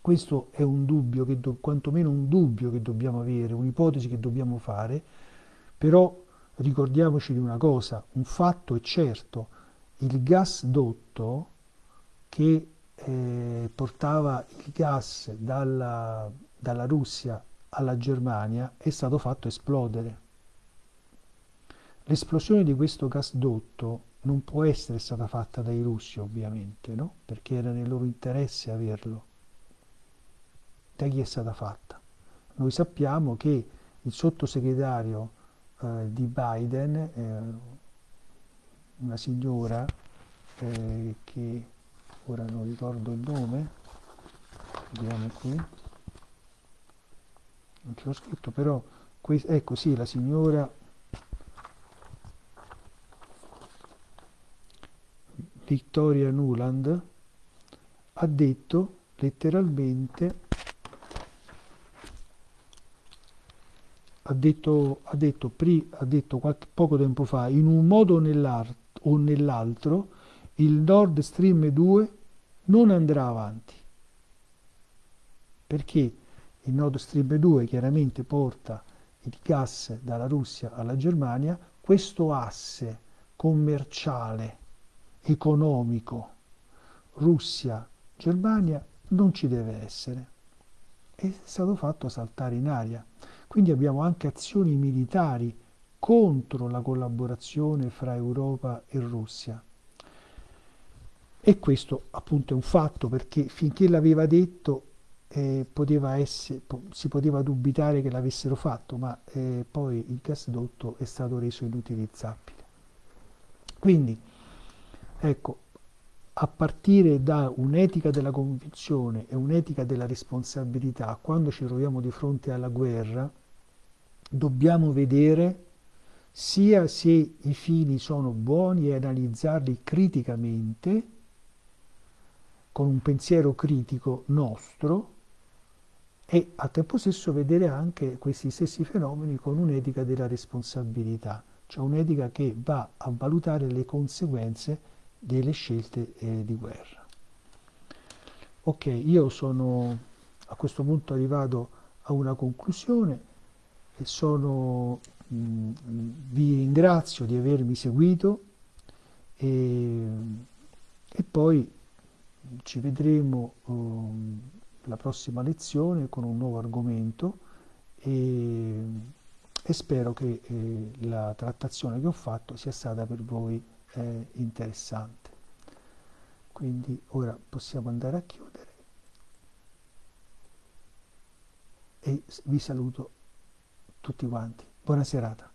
Questo è un dubbio, che do, quantomeno un dubbio che dobbiamo avere, un'ipotesi che dobbiamo fare, però ricordiamoci di una cosa, un fatto è certo, il gasdotto che eh, portava il gas dalla, dalla Russia alla Germania è stato fatto esplodere. L'esplosione di questo gasdotto non può essere stata fatta dai russi ovviamente, no? perché era nel loro interesse averlo. Da chi è stata fatta? Noi sappiamo che il sottosegretario eh, di Biden, eh, una signora eh, che ora non ricordo il nome, vediamo qui, non ce l'ho scritto, però ecco sì, la signora Victoria Nuland ha detto letteralmente ha detto, ha detto, pri, ha detto qualche, poco tempo fa in un modo o nell'altro il Nord Stream 2 non andrà avanti perché il Nord Stream 2 chiaramente porta il gas dalla Russia alla Germania, questo asse commerciale, economico, Russia-Germania non ci deve essere. È stato fatto saltare in aria. Quindi abbiamo anche azioni militari contro la collaborazione fra Europa e Russia. E questo appunto è un fatto perché finché l'aveva detto eh, poteva essere, po- si poteva dubitare che l'avessero fatto, ma eh, poi il gasdotto è stato reso inutilizzabile. Quindi, ecco, a partire da un'etica della convinzione e un'etica della responsabilità, quando ci troviamo di fronte alla guerra, dobbiamo vedere sia se i fini sono buoni e analizzarli criticamente, con un pensiero critico nostro, e al tempo stesso vedere anche questi stessi fenomeni con un'etica della responsabilità, cioè un'etica che va a valutare le conseguenze delle scelte eh, di guerra. Ok, io sono a questo punto arrivato a una conclusione e sono, mh, vi ringrazio di avermi seguito e, e poi ci vedremo um, la prossima lezione con un nuovo argomento e, e spero che eh, la trattazione che ho fatto sia stata per voi eh, interessante. Quindi ora possiamo andare a chiudere e vi saluto tutti quanti. Buona serata.